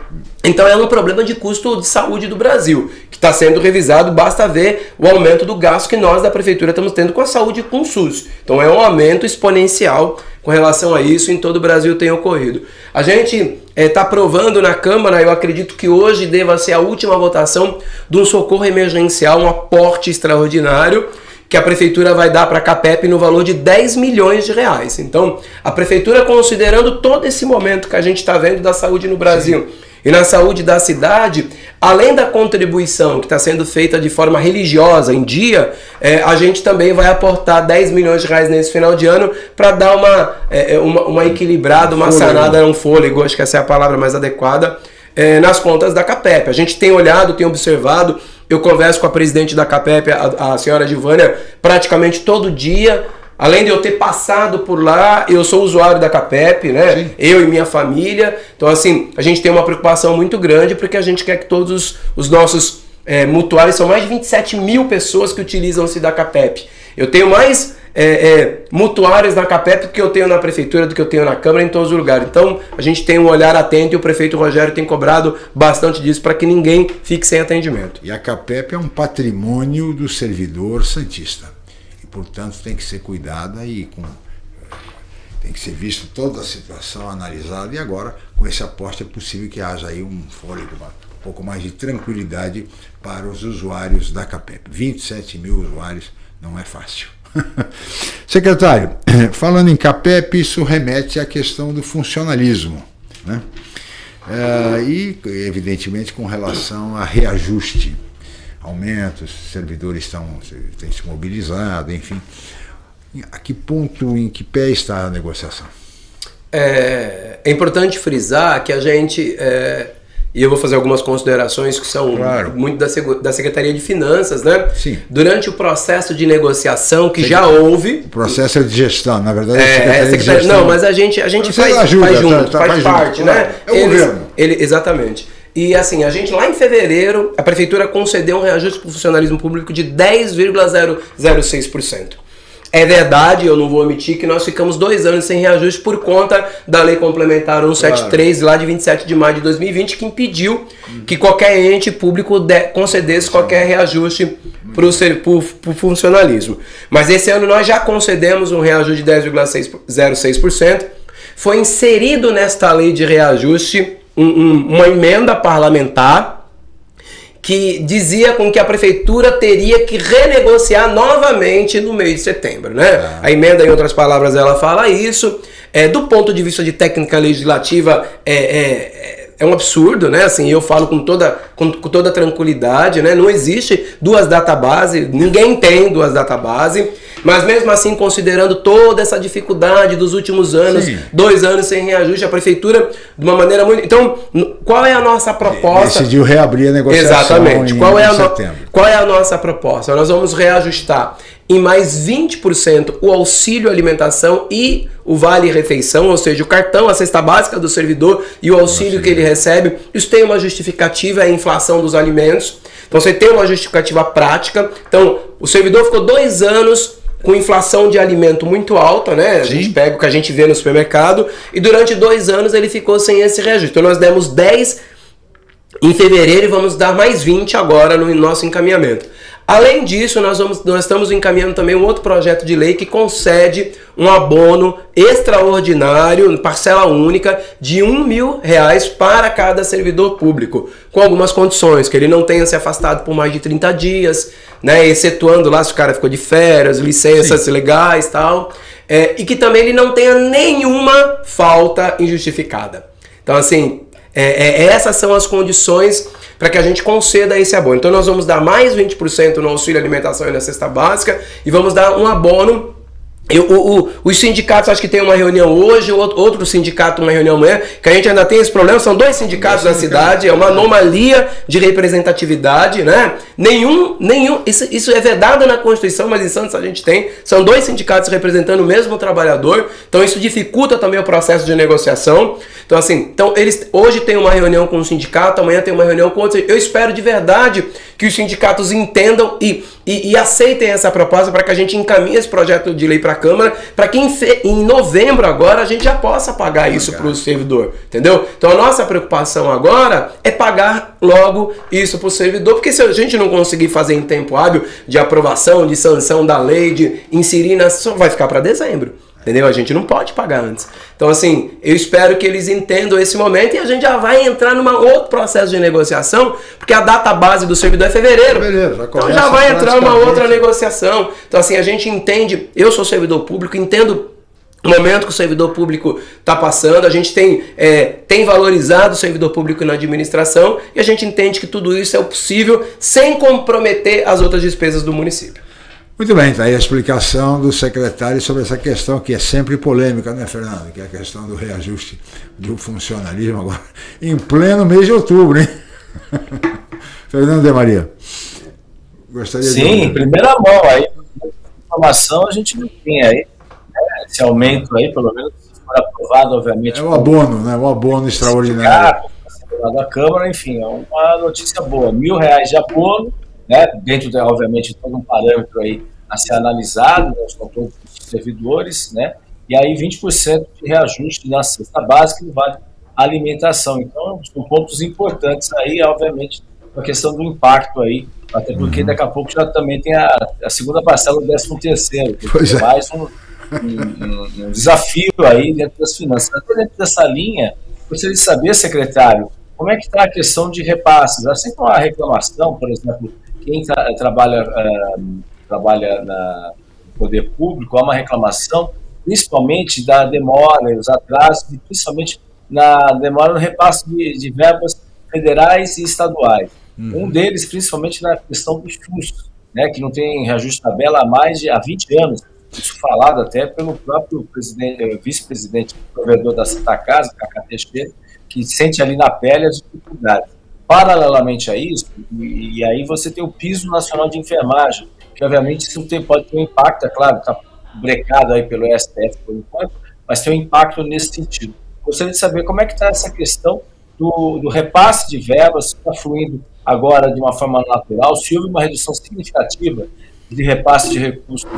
então é um problema de custo de saúde do Brasil, que está sendo revisado, basta ver o aumento do gasto que nós da Prefeitura estamos tendo com a saúde com o SUS. Então é um aumento exponencial com relação a isso, em todo o Brasil tem ocorrido. A gente está é, tá aprovando na Câmara, eu acredito que hoje deva ser a última votação de um socorro emergencial, um aporte extraordinário, que a prefeitura vai dar para a CAPEP no valor de 10 milhões de reais. Então, a prefeitura, considerando todo esse momento que a gente está vendo da saúde no Brasil, Sim e na saúde da cidade, além da contribuição que está sendo feita de forma religiosa em dia, é, a gente também vai aportar 10 milhões de reais nesse final de ano para dar uma, é, é, uma, uma, equilibrada, uma fôlego. sanada, um fôlego, acho que essa é a palavra mais adequada, é, nas contas da CAPEP. A gente tem olhado, tem observado, eu converso com a presidente da CAPEP, a, a senhora Gilvânia, praticamente todo dia, Além de eu ter passado por lá, eu sou usuário da CAPEP, né? Sim. Eu e minha família. Então, assim, a gente tem uma preocupação muito grande porque a gente quer que todos os, os nossos é, mutuários, são mais de 27 mil pessoas que utilizam-se da CAPEP. Eu tenho mais é, é, mutuários na CAPEP do que eu tenho na Prefeitura, do que eu tenho na Câmara, em todos os lugares. Então, a gente tem um olhar atento e o prefeito Rogério tem cobrado bastante disso para que ninguém fique sem atendimento. E a CAPEP é um patrimônio do servidor santista portanto tem que ser cuidada e com, tem que ser visto toda a situação analisada e agora com esse aporte é possível que haja aí um fôlego, um pouco mais de tranquilidade para os usuários da CAPEP. 27 mil usuários não é fácil. Secretário, falando em CAPEP, isso remete à questão do funcionalismo. Né? É, e, evidentemente, com relação a reajuste aumentos, servidores estão têm se mobilizado, enfim. A que ponto, em que pé está a negociação? É, é importante frisar que a gente, é, e eu vou fazer algumas considerações que são claro. muito da, da Secretaria de Finanças, né? Sim. Durante o processo de negociação que Sim. já houve. O processo é de gestão, na verdade, é, é Secretaria, Secretaria de Gestão. Não, mas a gente, a gente faz, ajuda, faz junto, tá, tá, faz, faz parte, junto. né? É o Eles, governo. Ele, exatamente. E assim, a gente lá em fevereiro, a prefeitura concedeu um reajuste para o funcionalismo público de 10,006%. É verdade, eu não vou omitir, que nós ficamos dois anos sem reajuste por conta da lei complementar 173, claro. lá de 27 de maio de 2020, que impediu que qualquer ente público de, concedesse qualquer reajuste para o funcionalismo. Mas esse ano nós já concedemos um reajuste de 10,06%. Foi inserido nesta lei de reajuste um, um, uma emenda parlamentar que dizia com que a prefeitura teria que renegociar novamente no mês de setembro, né? Ah. A emenda, em outras palavras, ela fala isso. É, do ponto de vista de técnica legislativa, é, é, é um absurdo, né? Assim, eu falo com toda, com, com toda tranquilidade, né? Não existe duas databases, ninguém tem duas databases. Mas mesmo assim, considerando toda essa dificuldade dos últimos anos, Sim. dois anos sem reajuste, a prefeitura, de uma maneira muito. Então, qual é a nossa proposta? Decidiu reabrir a negociação. Exatamente. Qual, é a no... qual é a nossa proposta? Nós vamos reajustar em mais 20% o auxílio alimentação e o vale refeição, ou seja, o cartão, a cesta básica do servidor e o auxílio que ele recebe. Isso tem uma justificativa, é a inflação dos alimentos. Então você tem uma justificativa prática. Então o servidor ficou dois anos com inflação de alimento muito alta, né? A Sim. gente pega o que a gente vê no supermercado e durante dois anos ele ficou sem esse reajuste. Então nós demos 10 em fevereiro e vamos dar mais 20 agora no nosso encaminhamento. Além disso, nós, vamos, nós estamos encaminhando também um outro projeto de lei que concede um abono extraordinário, parcela única, de um mil reais para cada servidor público, com algumas condições, que ele não tenha se afastado por mais de 30 dias, né, excetuando lá se o cara ficou de férias, licenças Sim. legais tal, é, e que também ele não tenha nenhuma falta injustificada. Então, assim, é, é, essas são as condições para que a gente conceda esse abono. Então nós vamos dar mais 20% no auxílio alimentação e na cesta básica e vamos dar um abono eu, o, o, os sindicatos acho que tem uma reunião hoje, outro, sindicato uma reunião amanhã, que a gente ainda tem esse problema, são dois sindicatos na cidade, é uma anomalia de representatividade, né? Nenhum, nenhum, isso, isso é vedado na Constituição, mas em Santos a gente tem, são dois sindicatos representando o mesmo trabalhador, então isso dificulta também o processo de negociação. Então assim, então eles hoje tem uma reunião com o sindicato, amanhã tem uma reunião com outro. Eu espero de verdade que os sindicatos entendam e, e, e aceitem essa proposta para que a gente encaminhe esse projeto de lei para a Câmara, para que em, fe, em, novembro agora a gente já possa pagar isso para o servidor, entendeu? Então a nossa preocupação agora é pagar logo isso para o servidor, porque se a gente não conseguir fazer em tempo hábil de aprovação, de sanção da lei, de inserir, na, só vai ficar para dezembro. Entendeu? A gente não pode pagar antes. Então, assim, eu espero que eles entendam esse momento e a gente já vai entrar num outro processo de negociação, porque a data base do servidor é fevereiro. fevereiro já então já vai entrar uma outra negociação. Então, assim, a gente entende, eu sou servidor público, entendo o momento que o servidor público está passando, a gente tem, é, tem valorizado o servidor público na administração e a gente entende que tudo isso é possível sem comprometer as outras despesas do município. Muito bem, está aí a explicação do secretário sobre essa questão que é sempre polêmica, né, Fernando? Que é a questão do reajuste do funcionalismo agora, em pleno mês de outubro, hein? Fernando de Maria. Gostaria Sim, de... em primeira mão aí, informação a gente não tem aí, né? esse aumento aí, pelo menos se for aprovado, obviamente. É o abono, né? O abono extraordinário. Da Câmara, enfim, é uma notícia boa. Mil reais de abono né, dentro, de, obviamente, todo um parâmetro aí a ser analisado, né, com todos os servidores, né, e aí 20% de reajuste na cesta básica e vale alimentação. Então, são pontos importantes aí, obviamente, a questão do impacto aí, até porque uhum. daqui a pouco já também tem a, a segunda parcela do 13 terceiro, que é mais um, um, um, desafio aí dentro das finanças. Até dentro dessa linha, gostaria de saber, secretário, como é que está a questão de repasses? Assim como a reclamação, por exemplo, quem tra trabalha, uh, trabalha na, no poder público há uma reclamação, principalmente da demora, os atrasos, e principalmente na demora no repasse de, de verbas federais e estaduais. Uhum. Um deles, principalmente na questão do SUS, né, que não tem reajuste de tabela há mais de há 20 anos. Isso falado até pelo próprio eh, vice-presidente provedor da Santa Casa, Cacá Teixeira, que sente ali na pele as dificuldades. Paralelamente a isso, e, e, aí você tem o piso nacional de enfermagem, que obviamente isso tem, pode ter um impacto, é claro, está brecado aí pelo STF por enquanto, mas tem um impacto nesse sentido. Gostaria de saber como é que está essa questão do, do, repasse de verbas, está fluindo agora de uma forma natural, se houve uma redução significativa de repasse de recursos,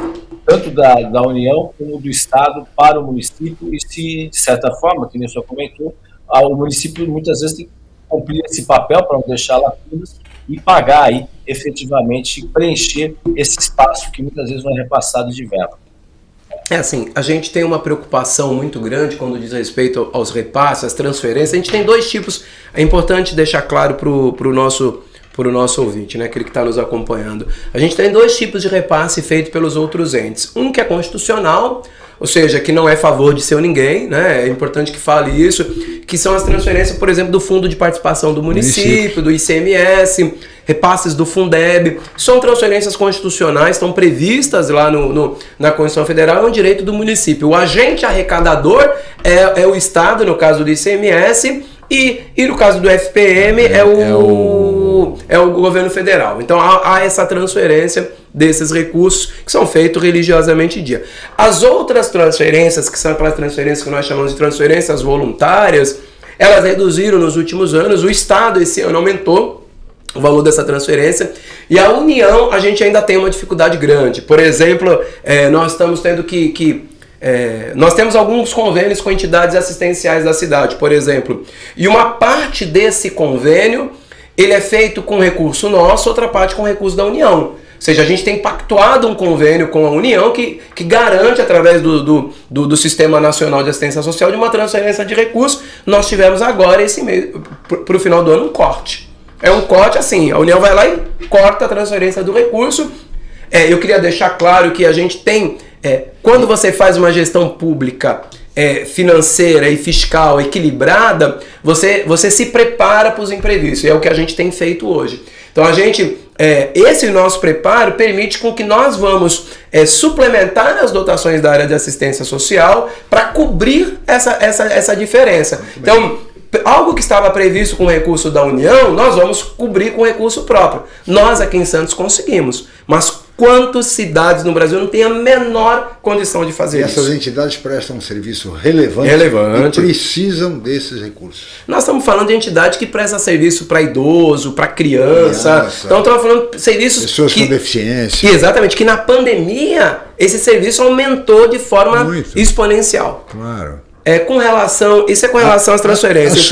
tanto da, da União como do Estado para o município, e se, de certa forma, que nem o senhor comentou, o município muitas vezes tem cumprir esse papel para não deixar lacunas e pagar aí efetivamente preencher esse espaço que muitas vezes não é repassado de verba. É assim, a gente tem uma preocupação muito grande quando diz respeito aos repasses, às transferências. A gente tem dois tipos, é importante deixar claro para o nosso para o nosso ouvinte, né, aquele que está nos acompanhando. A gente tem dois tipos de repasse feito pelos outros entes. Um que é constitucional, ou seja, que não é favor de seu ninguém, né? É importante que fale isso, que são as transferências, por exemplo, do Fundo de Participação do município, do ICMS, repasses do Fundeb, são transferências constitucionais, estão previstas lá no, no, na Constituição Federal, é um direito do município. O agente arrecadador é, é o Estado, no caso do ICMS, e, e no caso do FPM é, é, o, é, o... é o governo federal. Então há, há, essa transferência desses recursos que são feitos religiosamente dia. As outras transferências, que são aquelas transferências que nós chamamos de transferências voluntárias, elas reduziram nos últimos anos. O Estado esse ano aumentou o valor dessa transferência. E a União, a gente ainda tem uma dificuldade grande. Por exemplo, é, nós estamos tendo que, que é, nós temos alguns convênios com entidades assistenciais da cidade, por exemplo, e uma parte desse convênio ele é feito com recurso nosso, outra parte com recurso da União. Ou seja, a gente tem pactuado um convênio com a União que, que garante, através do, do, do, do Sistema Nacional de Assistência Social, de uma transferência de recursos. Nós tivemos agora, esse mês, para o final do ano, um corte. É um corte assim, a União vai lá e corta a transferência do recurso. É, eu queria deixar claro que a gente tem é, quando você faz uma gestão pública é, financeira e fiscal equilibrada, você, você se prepara para os imprevistos. E é o que a gente tem feito hoje. Então a gente, é, esse nosso preparo permite com que nós vamos é, suplementar as dotações da área de assistência social para cobrir essa, essa, essa diferença. Então, algo que estava previsto com recurso da União, nós vamos cobrir com recurso próprio. Nós aqui em Santos conseguimos. Mas quantas cidades no Brasil não têm a menor condição de fazer e isso. essas entidades prestam um serviço relevante, relevante e precisam desses recursos. Nós estamos falando de entidade que presta serviço para idoso, para criança. Criança. Então estamos falando de serviços pessoas que, com deficiência. Exatamente, que na pandemia esse serviço aumentou de forma Muito. exponencial. Claro. É, com relação, isso é com relação às transferências.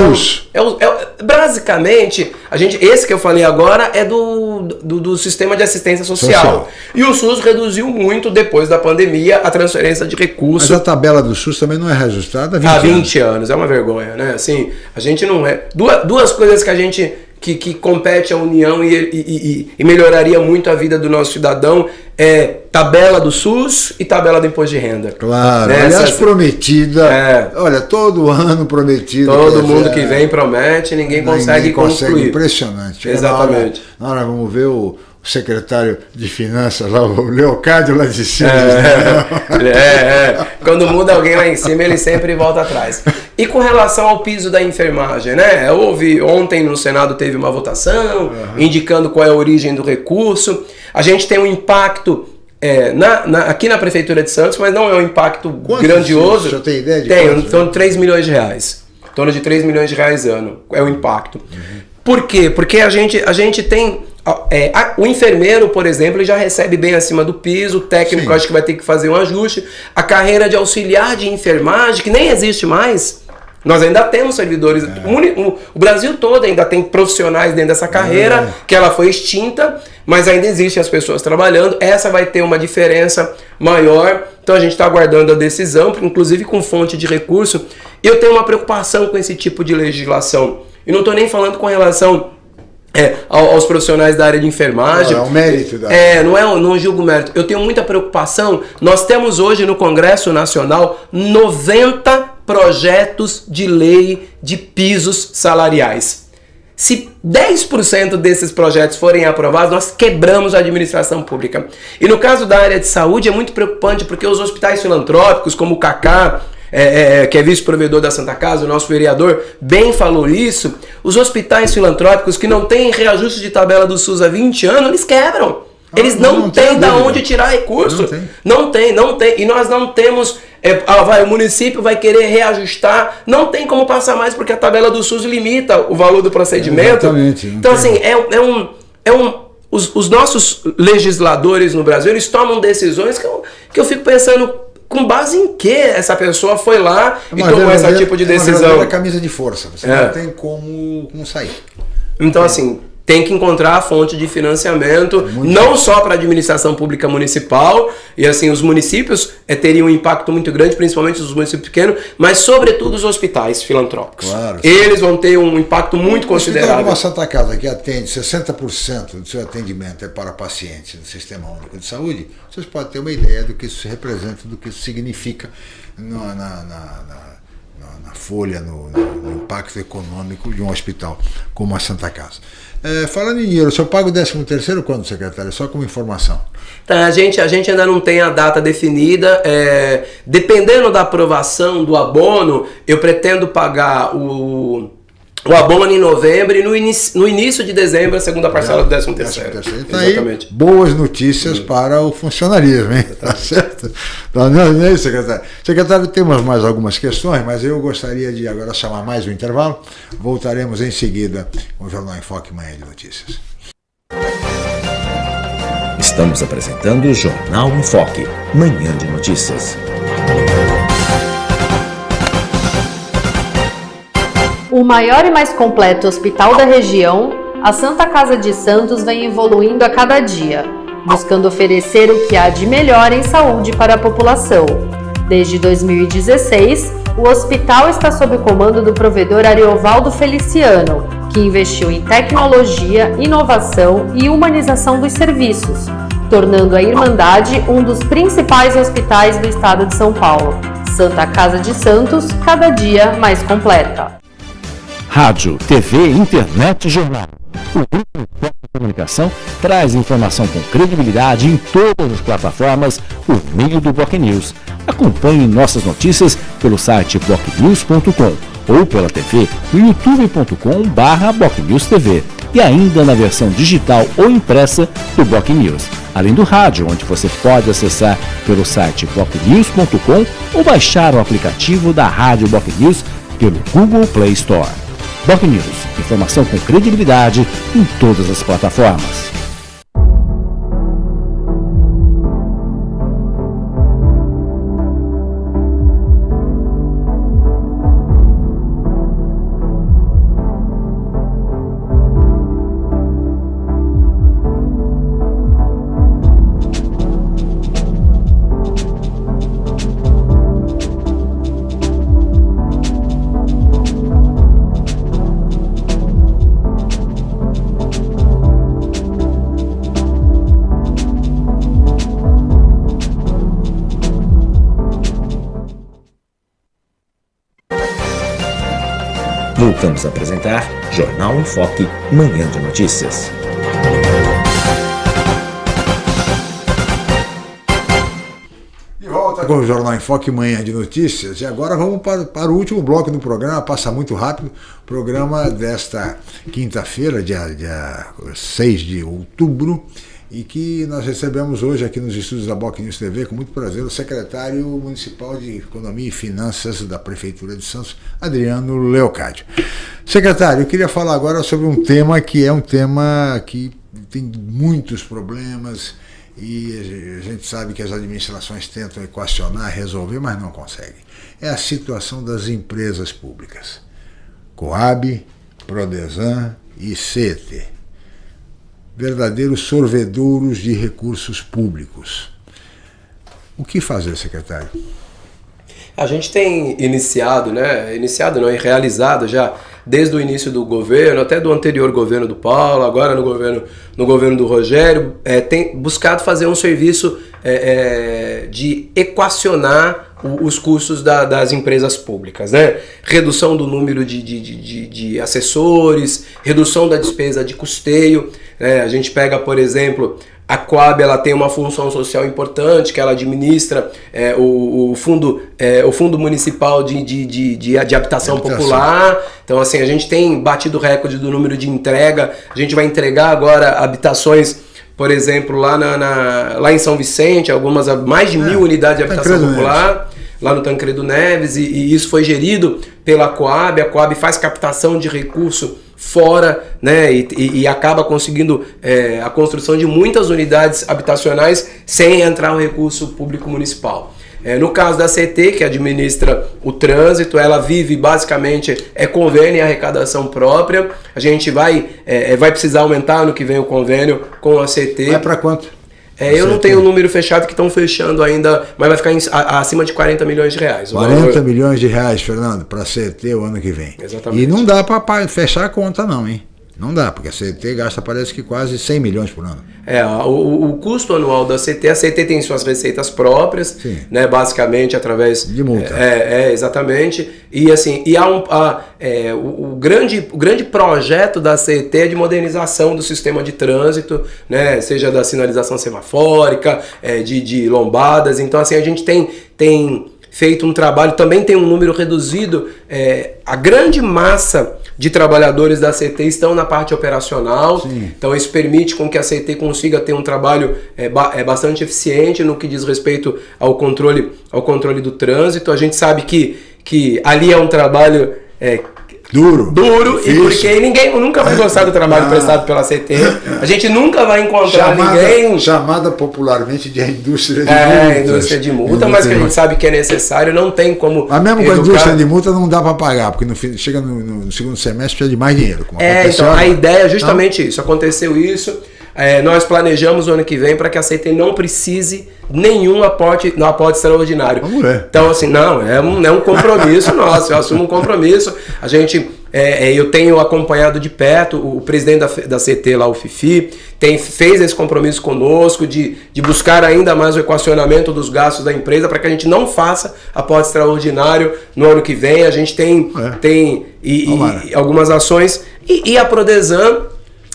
então, é, é, basicamente, a gente, esse que eu falei agora é do, do, do sistema de assistência social. social. E o SUS reduziu muito depois da pandemia a transferência de recursos. Mas a tabela do SUS também não é reajustada há 20, há 20 anos. anos. É uma vergonha, né? Assim, a gente não é. Duas, duas coisas que a gente que, que compete à União e, e, e, melhoraria muito a vida do nosso cidadão é tabela do SUS e tabela do imposto de renda. Claro, né? aliás, prometida. É, olha, todo ano prometido. Todo mundo que vem promete, ninguém, ninguém consegue, consegue concluir. Impressionante. Exatamente. Na hora, na hora vamos ver o secretário de Finanças lá, o Leocádio lá de cima. É, é, é, Quando muda alguém lá em cima, ele sempre volta atrás. E com relação ao piso da enfermagem, né? Houve, ontem no Senado teve uma votação uhum. indicando qual é a origem do recurso. A gente tem um impacto é, na, na, aqui na Prefeitura de Santos, mas não é um impacto Quanto grandioso. Você tem ideia de Tem, em torno de 3 milhões de reais. Em torno de 3 milhões de reais ano é o impacto. Uhum. Por quê? Porque a gente, a gente tem é, a, o enfermeiro, por exemplo, ele já recebe bem acima do piso, o técnico Sim. acho que vai ter que fazer um ajuste. A carreira de auxiliar de enfermagem, que nem existe mais, nós ainda temos servidores. É. O, o, Brasil todo ainda tem profissionais dentro dessa carreira, é. que ela foi extinta, mas ainda existem as pessoas trabalhando. Essa vai ter uma diferença maior. Então a gente está aguardando a decisão, inclusive com fonte de recurso. Eu tenho uma preocupação com esse tipo de legislação. E não estou nem falando com relação é, aos profissionais da área de enfermagem. Não, é o mérito da É, não é não julgo mérito. Eu tenho muita preocupação. Nós temos hoje no Congresso Nacional 90 projetos de lei de pisos salariais. Se 10% desses projetos forem aprovados, nós quebramos a administração pública. E no caso da área de saúde é muito preocupante porque os hospitais filantrópicos, como o CACA, é, é, é, que é vice-provedor da Santa Casa, o nosso vereador, bem falou isso. Os hospitais filantrópicos que não têm reajuste de tabela do SUS há 20 anos, eles quebram. Ah, eles não, não, não têm da onde tirar recurso. Não tem. não tem, não tem. E nós não temos. É, ah, vai, o município vai querer reajustar. Não tem como passar mais porque a tabela do SUS limita o valor do procedimento. Exatamente. Então, tem. assim, é, é um. É um os, os nossos legisladores no Brasil, eles tomam decisões que eu, que eu fico pensando com base em que essa pessoa foi lá é e tomou esse tipo de decisão? É uma camisa de força, você é. não tem como, como sair. Então, assim, tem que encontrar a fonte de financiamento, muito não bom. só para a administração pública municipal, e assim, os municípios é, teriam um impacto muito grande, principalmente os municípios pequenos, mas sobretudo os hospitais filantrópicos. Claro, Eles vão ter um impacto muito considerável. Uma Santa Casa que atende 60% do seu atendimento é para pacientes do Sistema Único de Saúde, vocês podem ter uma ideia do que isso representa, do que isso significa na, na, na, na folha, no, no, impacto econômico de um hospital como a Santa Casa. É, falando em dinheiro, o senhor paga o 13 terceiro quando, secretário? Só como informação. Tá, a, gente, a gente ainda não tem a data definida. É, dependendo da aprovação do abono, eu pretendo pagar o o abono em novembro e no, inicio, no início de dezembro a segunda parcela do 13 terceiro. Então, Exatamente. Aí, boas notícias Sim. para o funcionarismo, hein? Tá certo? Tá, não, não é secretário? Secretário, temos mais algumas questões, mas eu gostaria de agora chamar mais um intervalo. Voltaremos em seguida com o Jornal Enfoque Manhã de Notícias. Estamos apresentando o Jornal Enfoque, Manhã de Notícias. O maior e mais completo hospital da região, a Santa Casa de Santos vem evoluindo a cada dia, buscando oferecer o que há de melhor em saúde para a população. Desde 2016, o hospital está sob o comando do provedor Ariovaldo Feliciano, que investiu em tecnologia, inovação e humanização dos serviços, tornando a Irmandade um dos principais hospitais do estado de São Paulo. Santa Casa de Santos, cada dia mais completa. Rádio, TV, internet e jornal. O Grupo de Comunicação traz informação com credibilidade em todas as plataformas por meio do Block News. Acompanhe nossas notícias pelo site blocknews.com ou pela TV no youtube.com TV e ainda na versão digital ou impressa do Block News, além do rádio, onde você pode acessar pelo site blocknews.com ou baixar o aplicativo da Rádio Block News pelo Google Play Store. Doc News, informação com credibilidade em todas as plataformas. Voltamos a apresentar Jornal em Foque, Manhã de Notícias. De volta com o Jornal em Foque, Manhã de Notícias. E agora vamos para, para o último bloco do programa, passa muito rápido. Programa desta quinta-feira, dia, dia 6 de outubro e que nós recebemos hoje aqui nos estúdios da Boc News TV, com muito prazer, o secretário municipal de Economia e Finanças da Prefeitura de Santos, Adriano Leocádio. Secretário, eu queria falar agora sobre um tema que é um tema que tem muitos problemas e a gente sabe que as administrações tentam equacionar, resolver, mas não conseguem. É a situação das empresas públicas. Coab, Prodesan e CET verdadeiros sorvedouros de recursos públicos. O que fazer, secretário? A gente tem iniciado, né? Iniciado não, e realizado já desde o início do governo, até do anterior governo do Paulo, agora no governo, no governo do Rogério, é, tem buscado fazer um serviço é, é, de equacionar os custos da, das empresas públicas, né? Redução do número de, de, de, de assessores, redução da despesa de custeio. Né? A gente pega, por exemplo, a Coab ela tem uma função social importante, que ela administra é, o, o, fundo, é, o fundo municipal de, de, de, de, de habitação, popular. Então, assim, a gente tem batido o recorde do número de entrega. A gente vai entregar agora habitações, por exemplo, lá, na, na lá em São Vicente, algumas mais de é, mil unidades de habitação popular. Lá no Tancredo Neves, e, e isso foi gerido pela Coab. A Coab faz captação de recurso fora, né, e, e, e acaba conseguindo é, a construção de muitas unidades habitacionais sem entrar o recurso público municipal. É, no caso da CT, que administra o trânsito, ela vive basicamente é convênio e arrecadação própria. A gente vai, é, é vai precisar aumentar no que vem o convênio com a CT. Vai para quanto? É, eu não tenho o um número fechado que estão fechando ainda, mas vai ficar em, a, acima de 40 milhões de reais. 40 valor... milhões de reais, Fernando, para a CT o ano que vem. Exatamente. E não dá para fechar a conta, não, hein? Não dá, porque a CT gasta parece que quase 100 milhões por ano. É, o, o custo anual da CT, a CT tem suas receitas próprias, Sim. né, basicamente através... De multa. É, é exatamente. E assim, e há um, a, é, o, o, grande, o grande projeto da CT é de modernização do sistema de trânsito, né, seja da sinalização semafórica, é, de, de lombadas. Então assim, a gente tem... tem feito um trabalho, também tem um número reduzido, é, a grande massa de trabalhadores da CT estão na parte operacional, Sim. então isso permite com que a CT consiga ter um trabalho é, ba é, bastante eficiente no que diz respeito ao controle, ao controle do trânsito. A gente sabe que, que ali é um trabalho é, Duro. Duro, e porque ninguém nunca vai gostar do trabalho ah. prestado pela CT. A gente nunca vai encontrar chamada, ninguém. Chamada popularmente de indústria de é, multa. É, indústria de multa, mas que a gente sabe que é necessário, não tem como. Mas mesmo com a indústria de multa não dá para pagar, porque no, chega no, no, segundo semestre precisa de mais dinheiro. é, então a ideia é justamente então, isso. Aconteceu isso. É, nós planejamos o ano que vem para que a CT não precise nenhum aporte, no aporte extraordinário. Então, assim, não, é um, é um compromisso nosso, eu assumo um compromisso. A gente, é, é, eu tenho acompanhado de perto o, presidente da, da CT lá, o Fifi, tem, fez esse compromisso conosco de, de buscar ainda mais o equacionamento dos gastos da empresa para que a gente não faça aporte extraordinário no ano que vem. A gente tem, é. tem e, e, algumas ações. E, e a Prodesan.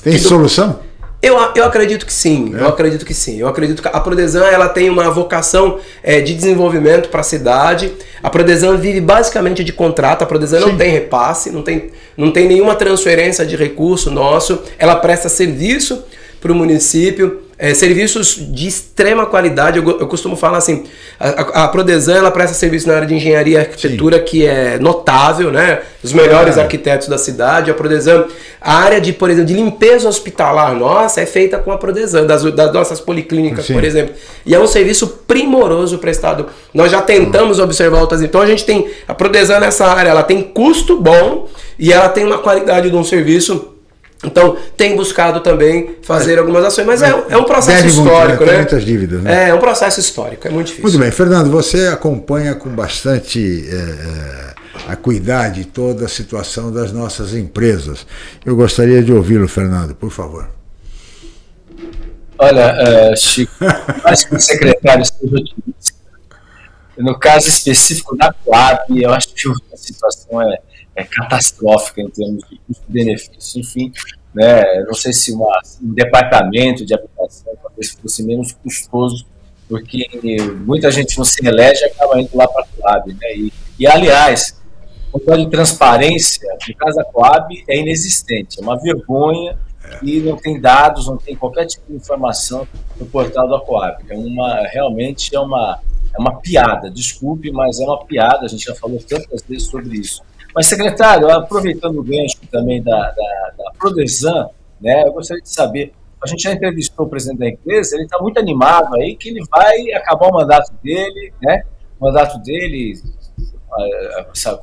Tem solução? Eu, eu acredito que sim, é. eu acredito que sim. Eu acredito que a Prodesan ela tem uma vocação é, de desenvolvimento para a cidade. A Prodesan vive basicamente de contrato, a Prodesan sim. não tem repasse, não tem, não tem nenhuma transferência de recurso nosso. Ela presta serviço para o município é, serviços de extrema qualidade. Eu, eu costumo falar assim, a, a, Prodesan ela presta serviço na área de engenharia e arquitetura Sim. que é notável, né? Os melhores é. arquitetos da cidade. A Prodesan, a área de, por exemplo, de limpeza hospitalar nossa é feita com a Prodesan, das, das nossas policlínicas, Sim. por exemplo. E é um serviço primoroso prestado. Nós já tentamos hum. observar outras. Então a gente tem a Prodesan nessa área, ela tem custo bom e ela tem uma qualidade de um serviço então, tem buscado também fazer é, algumas ações, mas é, é um processo histórico, muito, né? muitas dívidas, né? É, é um processo histórico, é muito difícil. Muito bem, Fernando, você acompanha com bastante é, é acuidade toda a situação das nossas empresas. Eu gostaria de ouvi-lo, Fernando, por favor. Olha, uh, Chico, acho que o secretário esteja otimista. No caso específico da Coab, eu acho que a situação é é catastrófica em termos de custo-benefício, enfim, né, não sei se uma, um departamento de habitação talvez fosse menos custoso, porque muita gente não se elege e acaba indo lá para a Coab. Né, e, e, aliás, o controle de transparência no caso da Coab é inexistente, é uma vergonha e não tem dados, não tem qualquer tipo de informação no portal da Coab. É uma, realmente é uma, é uma piada, desculpe, mas é uma piada, a gente já falou tantas vezes sobre isso. Mas, secretário, aproveitando o gancho também da, da, da Prodesan, né, eu gostaria de saber, a gente já entrevistou o presidente da empresa, ele está muito animado aí que ele vai acabar o mandato dele, né, o mandato dele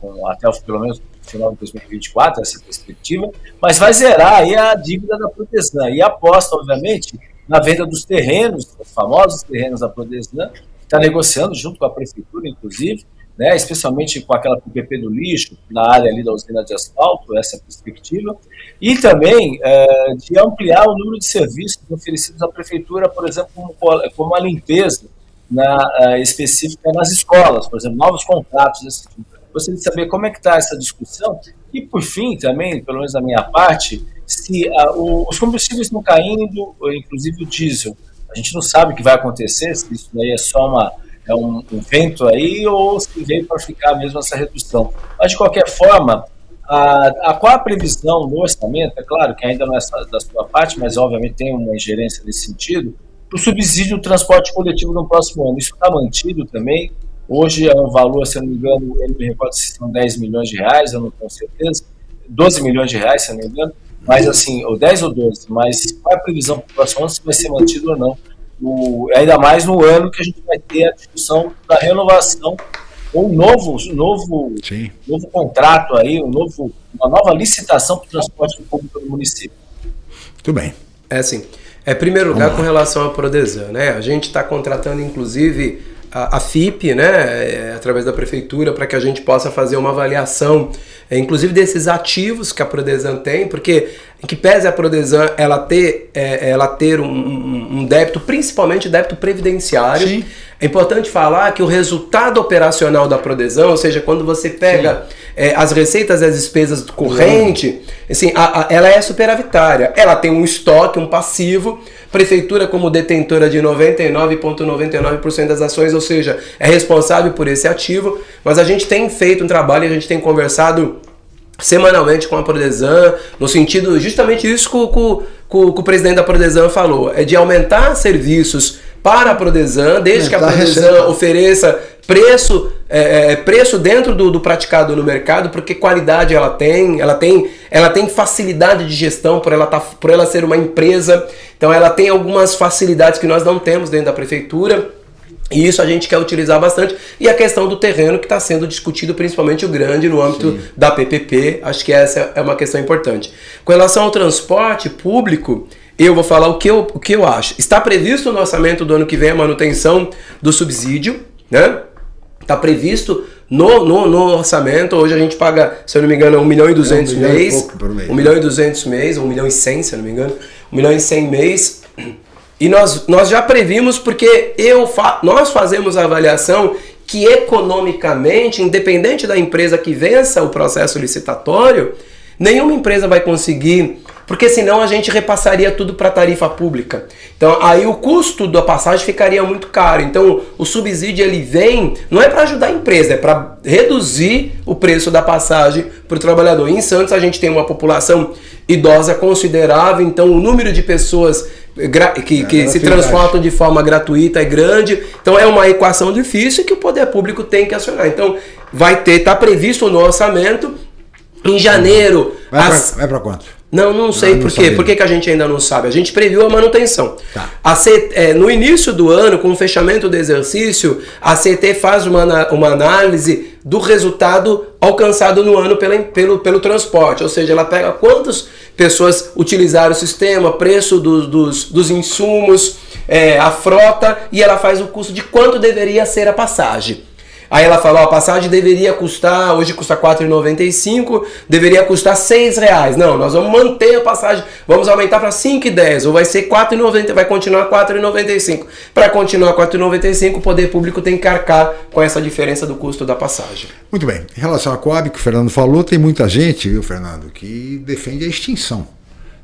com, até pelo menos final de 2024, essa perspectiva, mas vai zerar aí a dívida da Prodesan. E aposta, obviamente, na venda dos terrenos, os famosos terrenos da Prodesan, está negociando junto com a prefeitura, inclusive, né, especialmente com aquela PPP do lixo, na área ali da usina de asfalto, essa é a perspectiva, e também é, de ampliar o número de serviços oferecidos à prefeitura, por exemplo, como, como a limpeza na, uh, específica nas escolas, por exemplo, novos contratos desse tipo. Gostaria de saber como é que está essa discussão e, por fim, também, pelo menos da minha parte, se uh, o, os combustíveis estão caindo, inclusive o diesel. A gente não sabe o que vai acontecer, se isso daí é só uma é um, vento aí ou se veio para ficar mesmo essa redução. Mas, de qualquer forma, a, a, qual a previsão no orçamento, é claro que ainda não é da sua parte, mas obviamente tem uma ingerência nesse sentido, o subsídio do transporte coletivo no próximo ano. Isso está mantido também. Hoje é um valor, se eu não me engano, não me recordo se são 10 milhões de reais, eu não tenho certeza, 12 milhões de reais, se eu não me engano, mas assim, ou 10 ou 12, mas qual é a previsão para o próximo ano, se vai ser mantido ou não o, ainda mais no ano que a gente vai ter a discussão da renovação ou um novo, novo, novo contrato aí, um novo, uma nova licitação para o transporte público do município. Muito bem. É assim, é primeiro lugar com relação à Prodesan, né? A gente está contratando inclusive a, a FIP, né, é, através da prefeitura, para que a gente possa fazer uma avaliação, é, inclusive desses ativos que a Prodesan tem, porque em que pese a Prodesan ela ter, é, ela ter um, um, débito, principalmente débito previdenciário. Sim. É importante falar que o resultado operacional da Prodesan, ou seja, quando você pega é, as receitas e as despesas corrente, assim, a, a, ela é superavitária. Ela tem um estoque, um passivo, Prefeitura, como detentora de 99,99% ,99 das ações, ou seja, é responsável por esse ativo, mas a gente tem feito um trabalho, a gente tem conversado semanalmente com a Prodesan, no sentido justamente isso que o, presidente da Prodesan falou, é de aumentar serviços para a Prodesan, desde que a Prodesan ofereça preço, é, é, preço dentro do, do, praticado no mercado, porque qualidade ela tem, ela tem, ela tem facilidade de gestão por ela, tá, por ela ser uma empresa, então ela tem algumas facilidades que nós não temos dentro da prefeitura. E isso a gente quer utilizar bastante. E a questão do terreno que está sendo discutido, principalmente o grande, no âmbito Sim. da PPP, acho que essa é uma questão importante. Com relação ao transporte público, eu vou falar o que eu, o que eu acho. Está previsto no orçamento do ano que vem a manutenção do subsídio, né? Está previsto no, no, no, orçamento. Hoje a gente paga, se eu não me engano, 1 milhão e 200 é, um mês. 1 milhão e 200 mês, 1 milhão e 100, se eu não me engano. 1 milhão e 100 mês. E nós, nós já previmos porque eu fa nós fazemos a avaliação que economicamente, independente da empresa que vença o processo licitatório, nenhuma empresa vai conseguir porque senão a gente repassaria tudo para tarifa pública. Então aí o custo da passagem ficaria muito caro. Então o subsídio ele vem, não é para ajudar a empresa, é para reduzir o preço da passagem para o trabalhador. Em Santos a gente tem uma população idosa considerável, então o número de pessoas que, que é, se transportam de forma gratuita é grande. Então é uma equação difícil que o poder público tem que acionar. Então vai ter, está previsto no orçamento em janeiro. Vai para quanto? Não, não sei não, por quê. Por que, que a gente ainda não sabe? A gente previu a manutenção. Tá. A é, no início do ano, com o fechamento do exercício, a CT faz uma, uma análise do resultado alcançado no ano pela, pelo, pelo transporte. Ou seja, ela pega quantas pessoas utilizaram o sistema, preço do, dos, dos insumos, é, a frota, e ela faz o custo de quanto deveria ser a passagem. Aí ela falou, a passagem deveria custar, hoje custa R$ 4,95, deveria custar R$ reais. Não, nós vamos manter a passagem, vamos aumentar para R$ 5,10, ou vai ser R$ 4,90, vai continuar R$ 4,95. Para continuar R$ 4,95, o poder público tem que arcar com essa diferença do custo da passagem. Muito bem. Em relação à Coab, que o Fernando falou, tem muita gente, viu, Fernando, que defende a extinção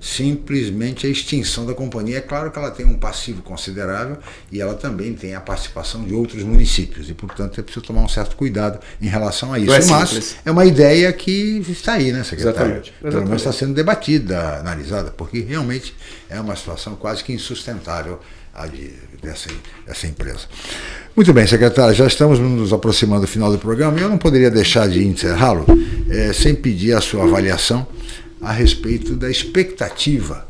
simplesmente a extinção da companhia. É claro que ela tem um passivo considerável e ela também tem a participação de outros municípios e, portanto, é preciso tomar um certo cuidado em relação a isso. É Mas é uma ideia que está aí, né, secretário? Exatamente. Exatamente. Pelo menos está sendo debatida, analisada, porque realmente é uma situação quase que insustentável a de, dessa, dessa empresa. Muito bem, secretário, já estamos nos aproximando do final do programa e eu não poderia deixar de encerrá-lo é, sem pedir a sua avaliação a respeito da expectativa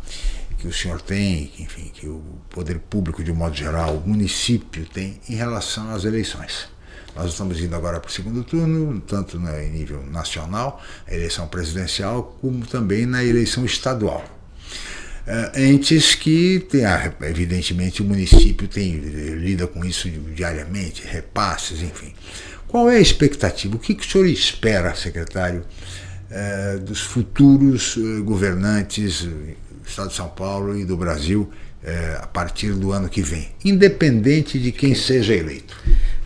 que o senhor tem, enfim, que o poder público de um modo geral, o município tem em relação às eleições. Nós estamos indo agora para o segundo turno, tanto no nível nacional, a eleição presidencial, como também na eleição estadual. Entes que tem, evidentemente o município tem lida com isso diariamente, repasses, enfim. Qual é a expectativa? O que, que o senhor espera, secretário, é, dos futuros eh, governantes do Estado de São Paulo e do Brasil a partir do ano que vem, independente de quem seja eleito.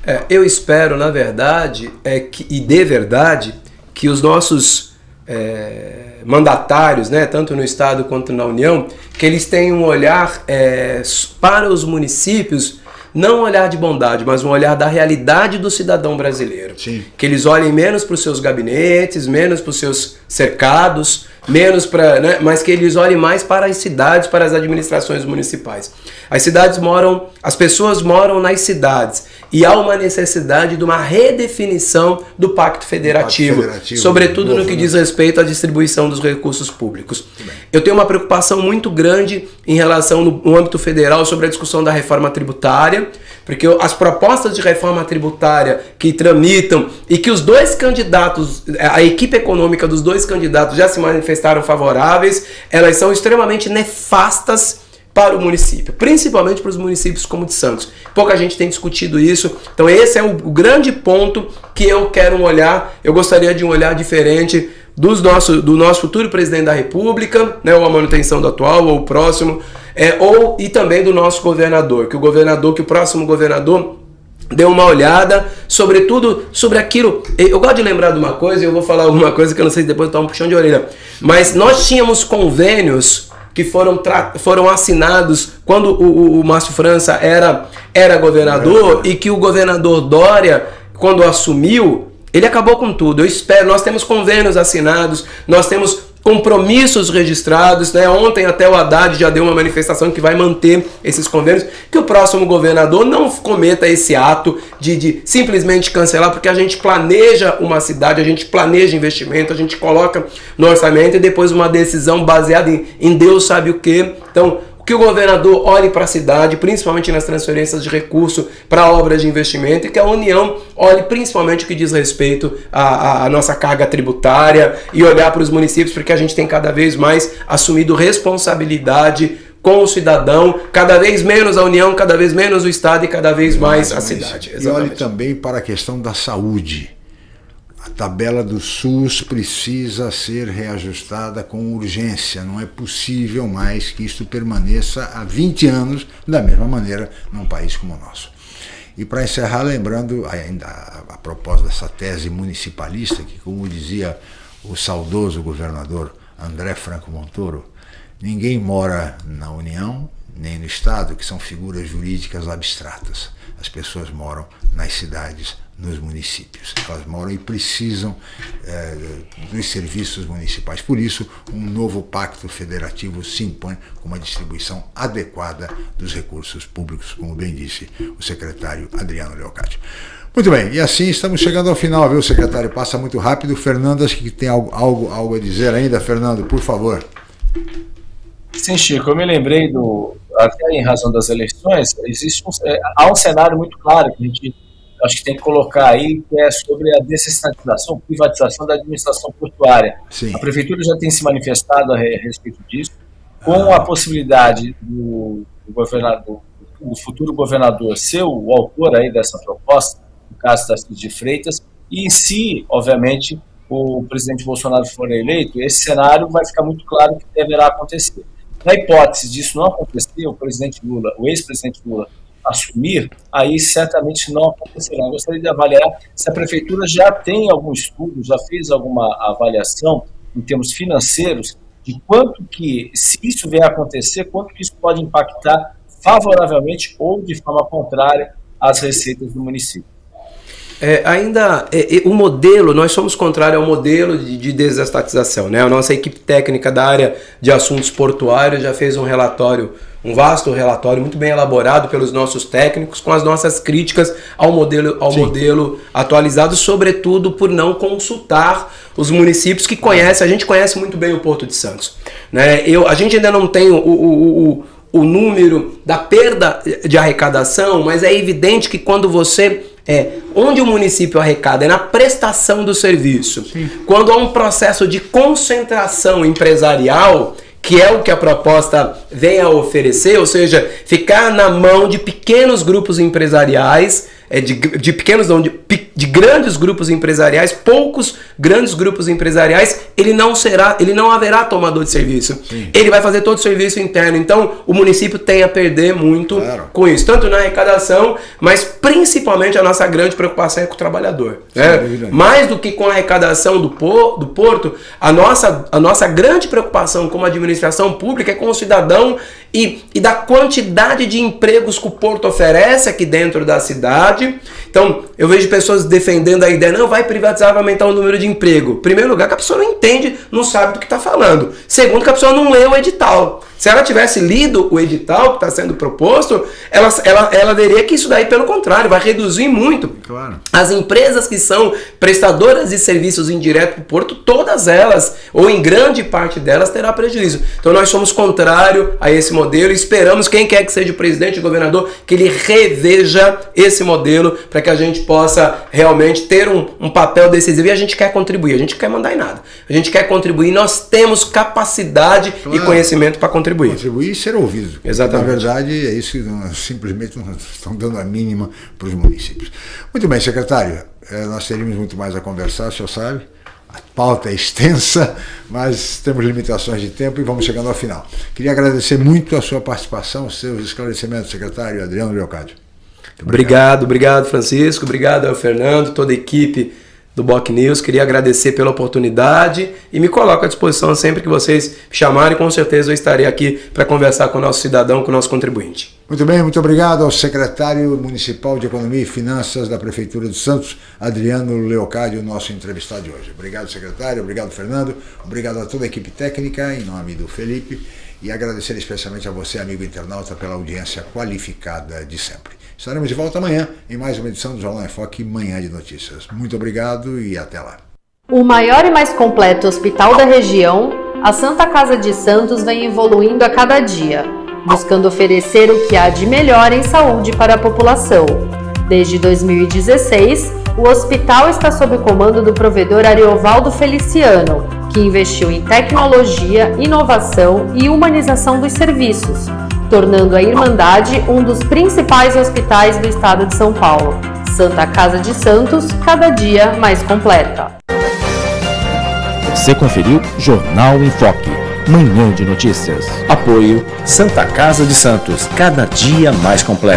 É, eu espero, na verdade, é que, e de verdade, que os nossos é, mandatários, né, tanto no Estado quanto na União, que eles tenham um olhar para os municípios não um olhar de bondade, mas um olhar da realidade do cidadão brasileiro. Sim. Que eles olhem menos para os seus gabinetes, menos para os seus cercados, menos para, né, mas que eles olhem mais para as cidades, para as administrações municipais. As cidades moram, as pessoas moram nas cidades e há uma necessidade de uma redefinição do pacto federativo, pacto federativo sobretudo no que né? diz respeito à distribuição dos recursos públicos. Eu tenho uma preocupação muito grande em relação no, no âmbito federal sobre a discussão da reforma tributária, porque as propostas de reforma tributária que tramitam e que os dois candidatos, a equipe econômica dos dois candidatos já se manifestaram favoráveis, elas são extremamente nefastas para o município, principalmente para os municípios como de Santos. Pouca gente tem discutido isso, então esse é o, grande ponto que eu quero olhar. Eu gostaria de um olhar diferente dos nosso, do nosso futuro presidente da República, né, ou a manutenção do atual, ou o próximo, é, ou e também do nosso governador, que o governador, que o próximo governador dê uma olhada, sobretudo sobre aquilo. Eu gosto de lembrar de uma coisa, e eu vou falar alguma coisa que eu não sei se depois está um puxão de orelha. Mas nós tínhamos convênios que foram, foram assinados quando o, o, o Márcio França era, era governador e que o governador Dória, quando assumiu, ele acabou com tudo. Eu espero, nós temos convênios assinados, nós temos compromissos registrados. Né? Ontem até o Haddad já deu uma manifestação que vai manter esses convênios, que o próximo governador não cometa esse ato de, de simplesmente cancelar, porque a gente planeja uma cidade, a gente planeja investimento, a gente coloca no orçamento e depois uma decisão baseada em, em Deus sabe o que. Então, que o governador olhe para a cidade, principalmente nas transferências de recurso para obras de investimento, e que a União olhe principalmente o que diz respeito à, à nossa carga tributária e olhar para os municípios, porque a gente tem cada vez mais assumido responsabilidade com o cidadão, cada vez menos a União, cada vez menos o Estado e cada vez mais a cidade. E olhe também para a questão da saúde tabela do SUS precisa ser reajustada com urgência. Não é possível mais que isto permaneça há 20 anos da mesma maneira num país como o nosso. E para encerrar, lembrando ainda a, propósito dessa tese municipalista, que como dizia o saudoso governador André Franco Montoro, ninguém mora na União nem no Estado, que são figuras jurídicas abstratas. As pessoas moram nas cidades nos municípios. Elas moram e precisam é, dos serviços municipais. Por isso, um novo pacto federativo se impõe com uma distribuição adequada dos recursos públicos, como bem disse o secretário Adriano Leocádio. Muito bem, e assim estamos chegando ao final, viu, secretário? Passa muito rápido. Fernando, acho que tem algo, algo, algo a dizer ainda. Fernando, por favor. Sim, Chico, eu me lembrei do, até em razão das eleições, existe um, é, há um cenário muito claro que a gente acho que tem que colocar aí, que é sobre a desestatização, privatização da administração portuária. Sim. A prefeitura já tem se manifestado a respeito disso, com ah. a possibilidade do, do governador, o futuro governador ser o autor aí dessa proposta, no caso Tarcísio de Freitas, e se, obviamente, o presidente Bolsonaro for eleito, esse cenário vai ficar muito claro que deverá acontecer. Na hipótese disso não acontecer, o presidente Lula, o ex-presidente Lula, assumir, aí certamente não acontecerá. Eu gostaria de avaliar se a prefeitura já tem algum estudo, já fez alguma avaliação em termos financeiros de quanto que, se isso vier a acontecer, quanto que isso pode impactar favoravelmente ou de forma contrária às receitas do município. É, ainda é, é, o modelo, nós somos contrários ao modelo de, de desestatização. Né? A nossa equipe técnica da área de assuntos portuários já fez um relatório, um vasto relatório muito bem elaborado pelos nossos técnicos, com as nossas críticas ao modelo, ao modelo atualizado, sobretudo por não consultar os municípios que conhecem, a gente conhece muito bem o Porto de Santos. Né? Eu, a gente ainda não tem o, o, o, o número da perda de arrecadação, mas é evidente que quando você é onde o município arrecada é na prestação do serviço. Sim. Quando há um processo de concentração empresarial, que é o que a proposta vem a oferecer, ou seja, ficar na mão de pequenos grupos empresariais é, de, de pequenos, não, de, de grandes grupos empresariais, poucos grandes grupos empresariais, ele não será, ele não haverá tomador de serviço. Sim. Ele vai fazer todo o serviço interno. Então, o município tem a perder muito claro. com isso, tanto na arrecadação, mas principalmente a nossa grande preocupação é com o trabalhador. Né? Mais do que com a arrecadação do, por, do porto, a nossa, a nossa grande preocupação como administração pública é com o cidadão e, e da quantidade de empregos que o Porto oferece aqui dentro da cidade. Então, eu vejo pessoas defendendo a ideia, não, vai privatizar, vai aumentar o número de emprego. Primeiro lugar, que a pessoa não entende, não sabe do que está falando. Segundo, que a pessoa não leu o edital. Se ela tivesse lido o edital que está sendo proposto, ela, ela, ela veria que isso daí, pelo contrário, vai reduzir muito. Claro. As empresas que são prestadoras de serviços indiretos para o Porto, todas elas, ou em grande parte delas, terá prejuízo. Então nós somos contrário a esse modelo esperamos, quem quer que seja o presidente e o governador, que ele reveja esse modelo para que a gente possa realmente ter um, um papel decisivo. E a gente quer contribuir, a gente quer mandar em nada. A gente quer contribuir, nós temos capacidade claro. e conhecimento para contribuir contribuir. E ser ouvido. Exatamente. Na verdade, é isso que não, simplesmente não estão dando a mínima para os municípios. Muito bem, secretário. É, nós teríamos muito mais a conversar, o senhor sabe. A pauta é extensa, mas temos limitações de tempo e vamos chegando ao final. Queria agradecer muito a sua participação, os seus esclarecimentos, secretário Adriano Leocádio. Obrigado, obrigado, Francisco. Obrigado ao Fernando, toda a equipe do Boc News. Queria agradecer pela oportunidade e me coloco à disposição sempre que vocês chamarem. Com certeza eu estarei aqui para conversar com o nosso cidadão, com o nosso contribuinte. Muito bem, muito obrigado ao secretário municipal de Economia e Finanças da Prefeitura de Santos, Adriano Leocádio, nosso entrevistado de hoje. Obrigado, secretário, obrigado, Fernando, obrigado a toda a equipe técnica, em nome do Felipe, e agradecer especialmente a você, amigo internauta, pela audiência qualificada de sempre. Estaremos de volta amanhã em mais uma edição do Jornal em Foque Manhã de Notícias. Muito obrigado e até lá. O maior e mais completo hospital da região, a Santa Casa de Santos vem evoluindo a cada dia, buscando oferecer o que há de melhor em saúde para a população. Desde 2016, o hospital está sob o comando do provedor Ariovaldo Feliciano, que investiu em tecnologia, inovação e humanização dos serviços tornando a Irmandade um dos principais hospitais do estado de São Paulo. Santa Casa de Santos, cada dia mais completa. Você conferiu Jornal em Foque, manhã de notícias. Apoio Santa Casa de Santos, cada dia mais completa.